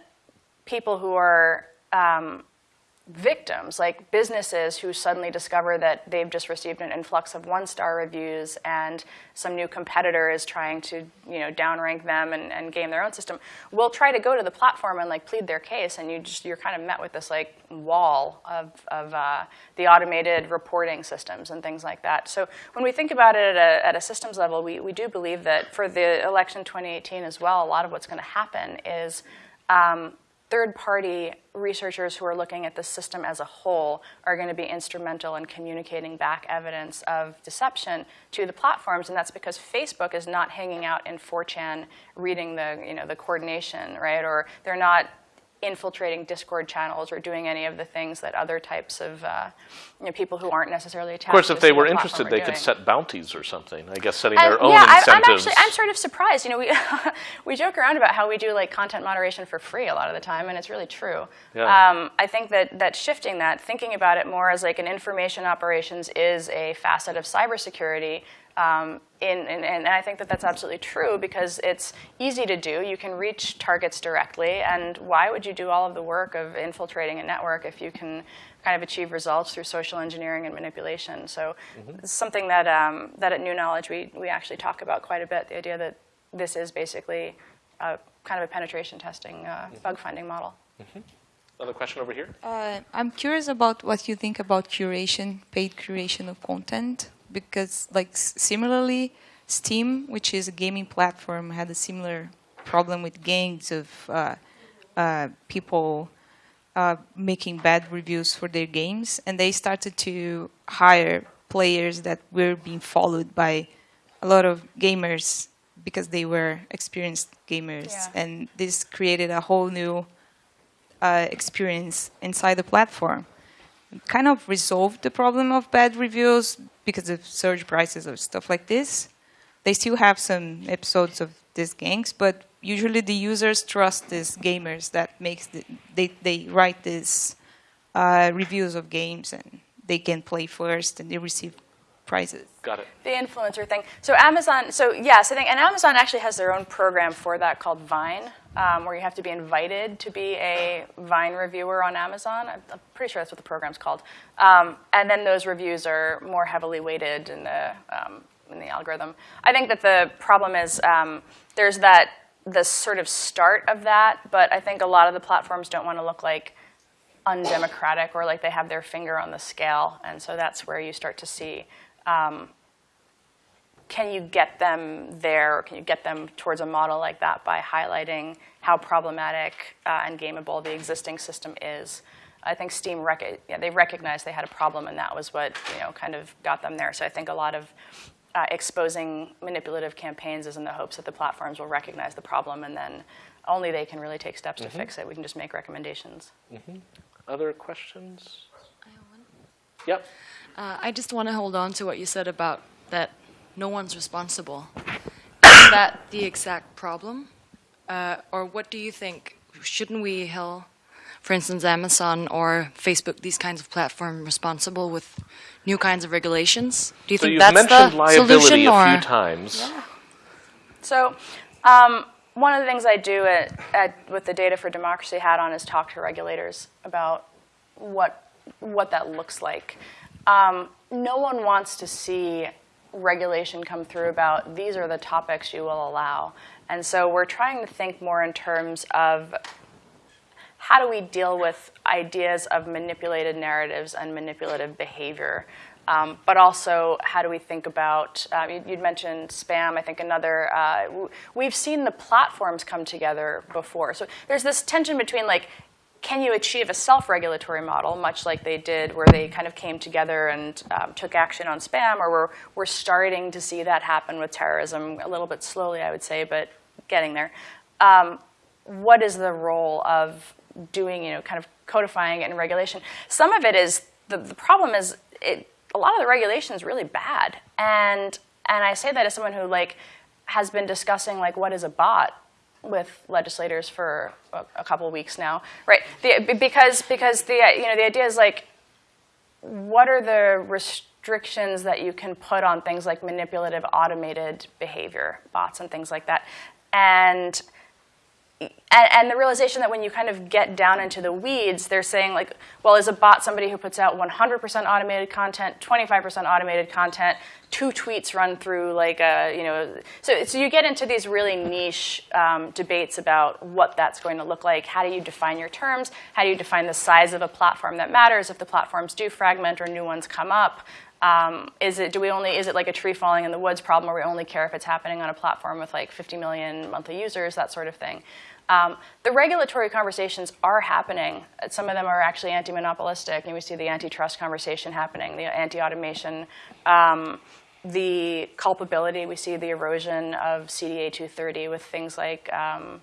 people who are um, victims, like businesses who suddenly discover that they've just received an influx of one-star reviews and some new competitor is trying to, you know, downrank them and, and game their own system, will try to go to the platform and like plead their case, and you just you're kind of met with this like wall of, of uh, the automated reporting systems and things like that. So when we think about it at a, at a systems level, we, we do believe that for the election 2018 as well, a lot of what's going to happen is um, third-party researchers who are looking at the system as a whole are going to be instrumental in communicating back evidence of deception to the platforms, and that's because Facebook is not hanging out in 4chan reading the, you know, the coordination, right? Or they're not infiltrating Discord channels or doing any of the things that other types of uh, you know, people who aren't necessarily attached Of course, if they were interested, they could set bounties or something. I guess setting their own yeah, I, I'm actually I'm sort of surprised. You know, we we joke around about how we do like content moderation for free a lot of the time, and it's really true. Yeah. Um, I think that that shifting that, thinking about it more as like an information operations is a facet of cybersecurity. Um, in, in, and I think that that's absolutely true because it's easy to do. You can reach targets directly, and why would you do all of the work of infiltrating a network if you can kind of achieve results through social engineering and manipulation? So it's something that, um, that at New Knowledge we, we actually talk about quite a bit, the idea that this is basically a, kind of a penetration testing, uh, bug finding model. Another question over here. Uh, I'm curious about what you think about curation, paid curation of content, because like similarly, Steam, which is a gaming platform, had a similar problem with gangs of uh, uh, people uh, making bad reviews for their games, and they started to hire players that were being followed by a lot of gamers because they were experienced gamers, Yeah. and this created a whole new uh, experience inside the platform. Kind of resolved the problem of bad reviews because of surge prices or stuff like this. They still have some episodes of these gangs, but usually the users trust these gamers that makes the, they they write these uh, reviews of games and they can play first and they receive prizes. Got it. The influencer thing. So Amazon, so yes, I think, and Amazon actually has their own program for that called Vine, um, where you have to be invited to be a Vine reviewer on Amazon. I'm, I'm pretty sure that's what the program's called. Um, and then those reviews are more heavily weighted in the um, in the algorithm. I think that the problem is um, there's that the sort of start of that, but I think a lot of the platforms don't want to look like undemocratic or like they have their finger on the scale, and so that's where you start to see um, can you get them there, or can you get them towards a model like that by highlighting how problematic uh, and gameable the existing system is? I think Steam rec- yeah, they recognized they had a problem, and that was what you know kind of got them there. So I think a lot of uh, exposing manipulative campaigns is in the hopes that the platforms will recognize the problem, and then only they can really take steps to fix it. We can just make recommendations. Other questions? Yep. Uh, I just want to hold on to what you said about that no one's responsible. Isn't that the exact problem? Uh, or what do you think? Shouldn't we hold, for instance, Amazon or Facebook, these kinds of platforms, responsible with new kinds of regulations? Do you So think you've that's mentioned the liability solution? a or few times. So, um, one of the things I do at, at, with the Data for Democracy hat on is talk to regulators about what, what that looks like. Um, no one wants to see regulation come through about these are the topics you will allow. And so we're trying to think more in terms of how do we deal with ideas of manipulated narratives and manipulative behavior? Um, but also, how do we think about, um, you, would mentioned spam, I think another, uh, we've seen the platforms come together before. So there's this tension between like, can you achieve a self-regulatory model, much like they did, where they kind of came together and um, took action on spam, or we're, we're starting to see that happen with terrorism a little bit slowly, I would say, but getting there. Um, what is the role of doing, you know, kind of codifying it in regulation? Some of it is, the, the problem is, it, a lot of the regulation is really bad. And, and I say that as someone who like has been discussing like what is a bot with legislators for a, a couple weeks now, right? The, because because the you know the idea is like, what are the restrictions that you can put on things like manipulative automated behavior, bots and things like that, and and, and, the realization that when you kind of get down into the weeds, they're saying like, well, is a bot somebody who puts out 100% automated content, 25% automated content, two tweets run through like a, you know, so, so you get into these really niche um, debates about what that's going to look like. How do you define your terms? How do you define the size of a platform that matters if the platforms do fragment or new ones come up? Um, is it, do we only, is it like a tree falling in the woods problem where we only care if it's happening on a platform with like 50 million monthly users, that sort of thing? Um, the regulatory conversations are happening. Some of them are actually anti-monopolistic, and we see the antitrust conversation happening, the anti-automation, um, the culpability. We see the erosion of CDA 230 with things like um,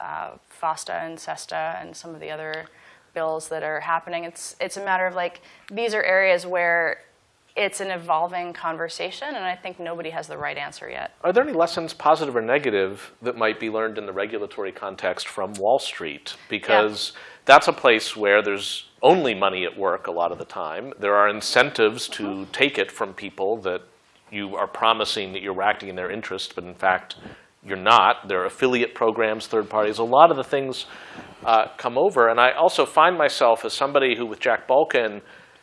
uh, FOSTA and SESTA and some of the other bills that are happening. It's it's a matter of like these are areas where it's an evolving conversation, and I think nobody has the right answer yet. Are there any lessons, positive or negative, that might be learned in the regulatory context from Wall Street? Because yeah. that's a place where there's only money at work a lot of the time. There are incentives to take it from people that you are promising that you're acting in their interest, but in fact, you're not. There are affiliate programs, third parties. A lot of the things uh, come over. And I also find myself as somebody who, with Jack Balkin,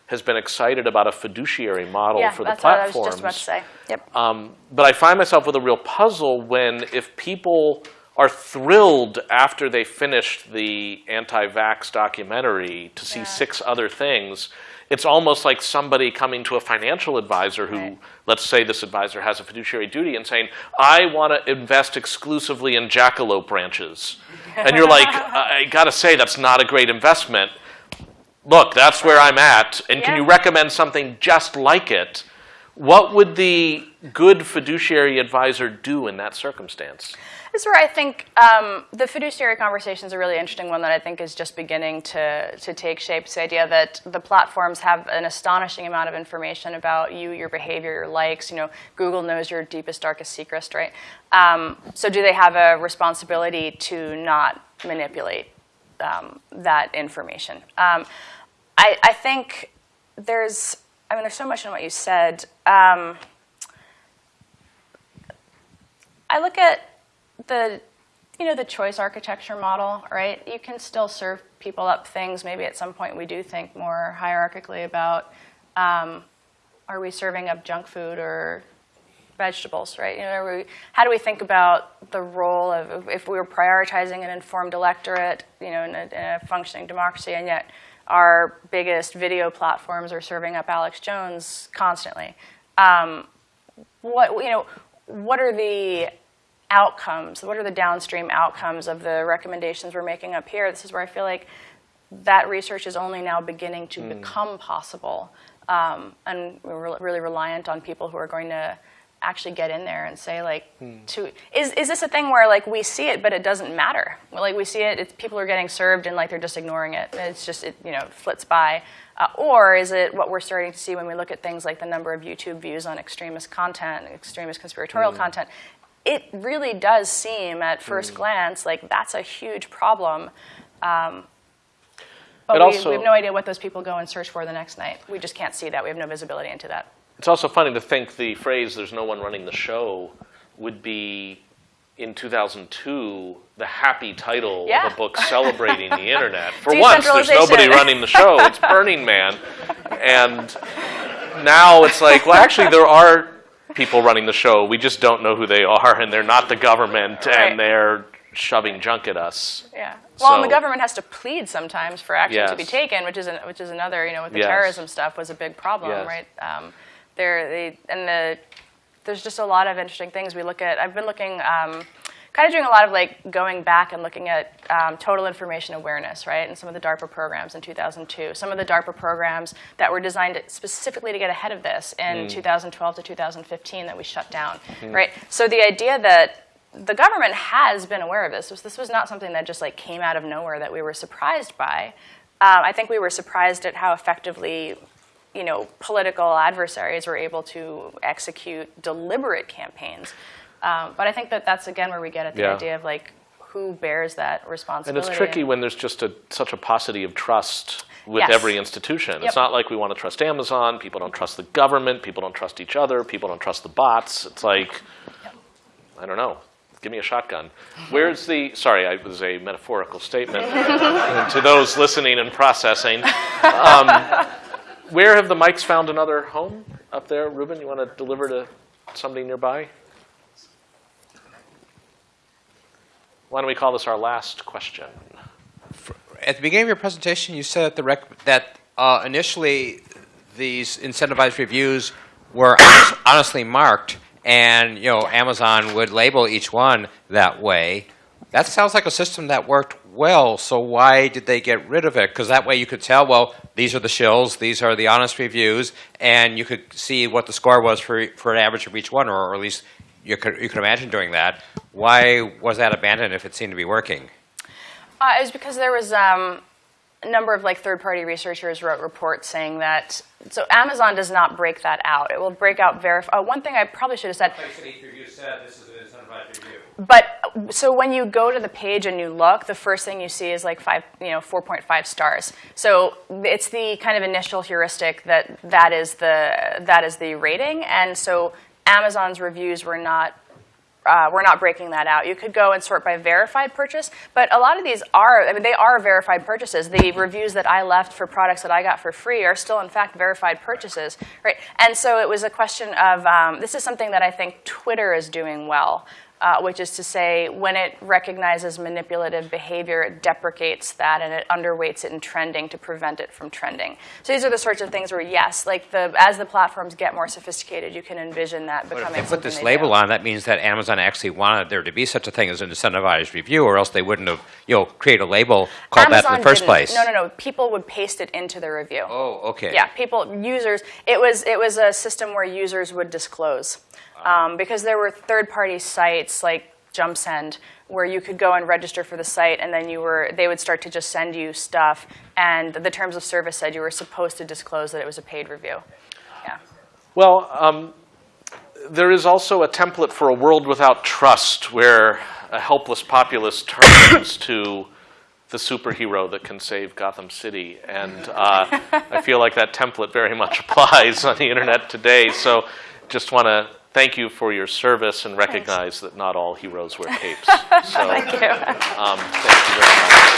has been excited about a fiduciary model yeah, for the that's. What I was just about to say. Yep. Um, but I find myself with a real puzzle when if people are thrilled after they finished the anti-vax documentary to see yeah. six other things, it's almost like somebody coming to a financial advisor who, right. let's say this advisor has a fiduciary duty and saying, I want to invest exclusively in jackalope branches. and you're like, I got to say, that's not a great investment look, that's where I'm at, and yeah. can you recommend something just like it? What would the good fiduciary advisor do in that circumstance? This is where I think um, the fiduciary conversation is a really interesting one that I think is just beginning to, to take shape. It's the idea that the platforms have an astonishing amount of information about you, your behavior, your likes. You know, Google knows your deepest, darkest secrets, right? Um, so do they have a responsibility to not manipulate um, that information? I, I think there's, I mean, there's so much in what you said. Um, I look at the, you know, the choice architecture model, right? You can still serve people up things. Maybe at some point we do think more hierarchically about, um, are we serving up junk food or vegetables, right? You know, we, how do we think about the role of if we were prioritizing an informed electorate, you know, in a, in a functioning democracy, and yet our biggest video platforms are serving up Alex Jones constantly. Um, what you know, what are the outcomes? What are the downstream outcomes of the recommendations we're making up here? This is where I feel like that research is only now beginning to mm. become possible, um, and we're re really reliant on people who are going to actually get in there and say like hmm. to is, is this a thing where like we see it but it doesn't matter? Like we see it people are getting served and like they're just ignoring it. It's just it you know flits by. Uh, or is it what we're starting to see when we look at things like the number of youtube views on extremist content extremist conspiratorial hmm. content? It really does seem at first hmm. glance like that's a huge problem. Um, but we, also, we have no idea what those people go and search for the next night. We just can't see that. We have no visibility into that it's also funny to think the phrase, there's no one running the show, would be in 2002 the happy title yeah. of a book celebrating the internet. For once, there's nobody running the show. It's Burning Man. And now it's like, well, actually, there are people running the show. We just don't know who they are, and they're not the government, right. and they're shoving junk at us. Yeah. Well, and the government has to plead sometimes for action to be taken, which is an, which is another, you know, with the Yes. terrorism stuff was a big problem, Yes. right? Um, there, they, and the, there's just a lot of interesting things we look at. I've been looking, um, kind of doing a lot of like going back and looking at um, total information awareness, right? And some of the DARPA programs in 2002, some of the DARPA programs that were designed specifically to get ahead of this in 2012 to 2015 that we shut down, right? So the idea that the government has been aware of this. This- This was not something that just like came out of nowhere that we were surprised by. Um, I think we were surprised at how effectively, you know, political adversaries were able to execute deliberate campaigns. Um, but I think that that's again where we get at the Yeah. idea of like who bears that responsibility. And it's tricky when there's just a, such a paucity of trust with Yes. every institution. Yep. It's not like we want to trust Amazon. People don't trust the government. People don't trust each other. People don't trust the bots. It's like, I don't know. Give me a shotgun. Where's the, sorry, I- it was a metaphorical statement to those listening and processing. Um, where have the mics found another home up there? Ruben, you want to deliver to somebody nearby? Why don't we call this our last question? At the beginning of your presentation, you said that, that uh, initially these incentivized reviews were honest- honestly marked, and you know Amazon would label each one that way. That sounds like a system that worked well. So why did they get rid of it? Because that way you could tell, well, these are the shills, these are the honest reviews, and you could see what the score was for for an average of each one, or, at least you could you could imagine doing that. Why was that abandoned if it seemed to be working? Uh, it was because there was um, a number of like third-party researchers wrote reports saying that. So Amazon does not break that out. It will break out verify. Uh, one thing I probably should have said. each review said this is an incentivized review. But so when you go to the page and you look, the first thing you see is like five, you know, 4.5 stars. So it's the kind of initial heuristic that that is the that is the rating, and so Amazon's reviews were not uh, we're not breaking that out. You could go and sort by verified purchase, but a lot of these are, I mean, they are verified purchases. The reviews that I left for products that I got for free are still, in fact, verified purchases, right? And so it was a question of, um, this is something that I think Twitter is doing well. Uh, which is to say, when it recognizes manipulative behavior, it deprecates that and it underweights it in trending to prevent it from trending. So these are the sorts of things where, yes, like the as the platforms get more sophisticated, you can envision that But becoming if they put this they label do. on, that means that Amazon actually wanted there to be such a thing as an incentivized review, or else they wouldn't have, you know, create a label called that in the first didn't. place. No, no, no. People would paste it into the review. Oh, okay. Yeah, people, users. It was it was a system where users would disclose, um, because there were third-party sites like JumpSend where you could go and register for the site, and then you were they would start to just send you stuff, and the terms of service said you were supposed to disclose that it was a paid review. Yeah. Well, um, there is also a template for a world without trust where a helpless populace turns to the superhero that can save Gotham City. And uh, I feel like that template very much applies on the internet today. So just want to thank you for your service and recognize that not all heroes wear capes. So, Thank you. um, thank you very much.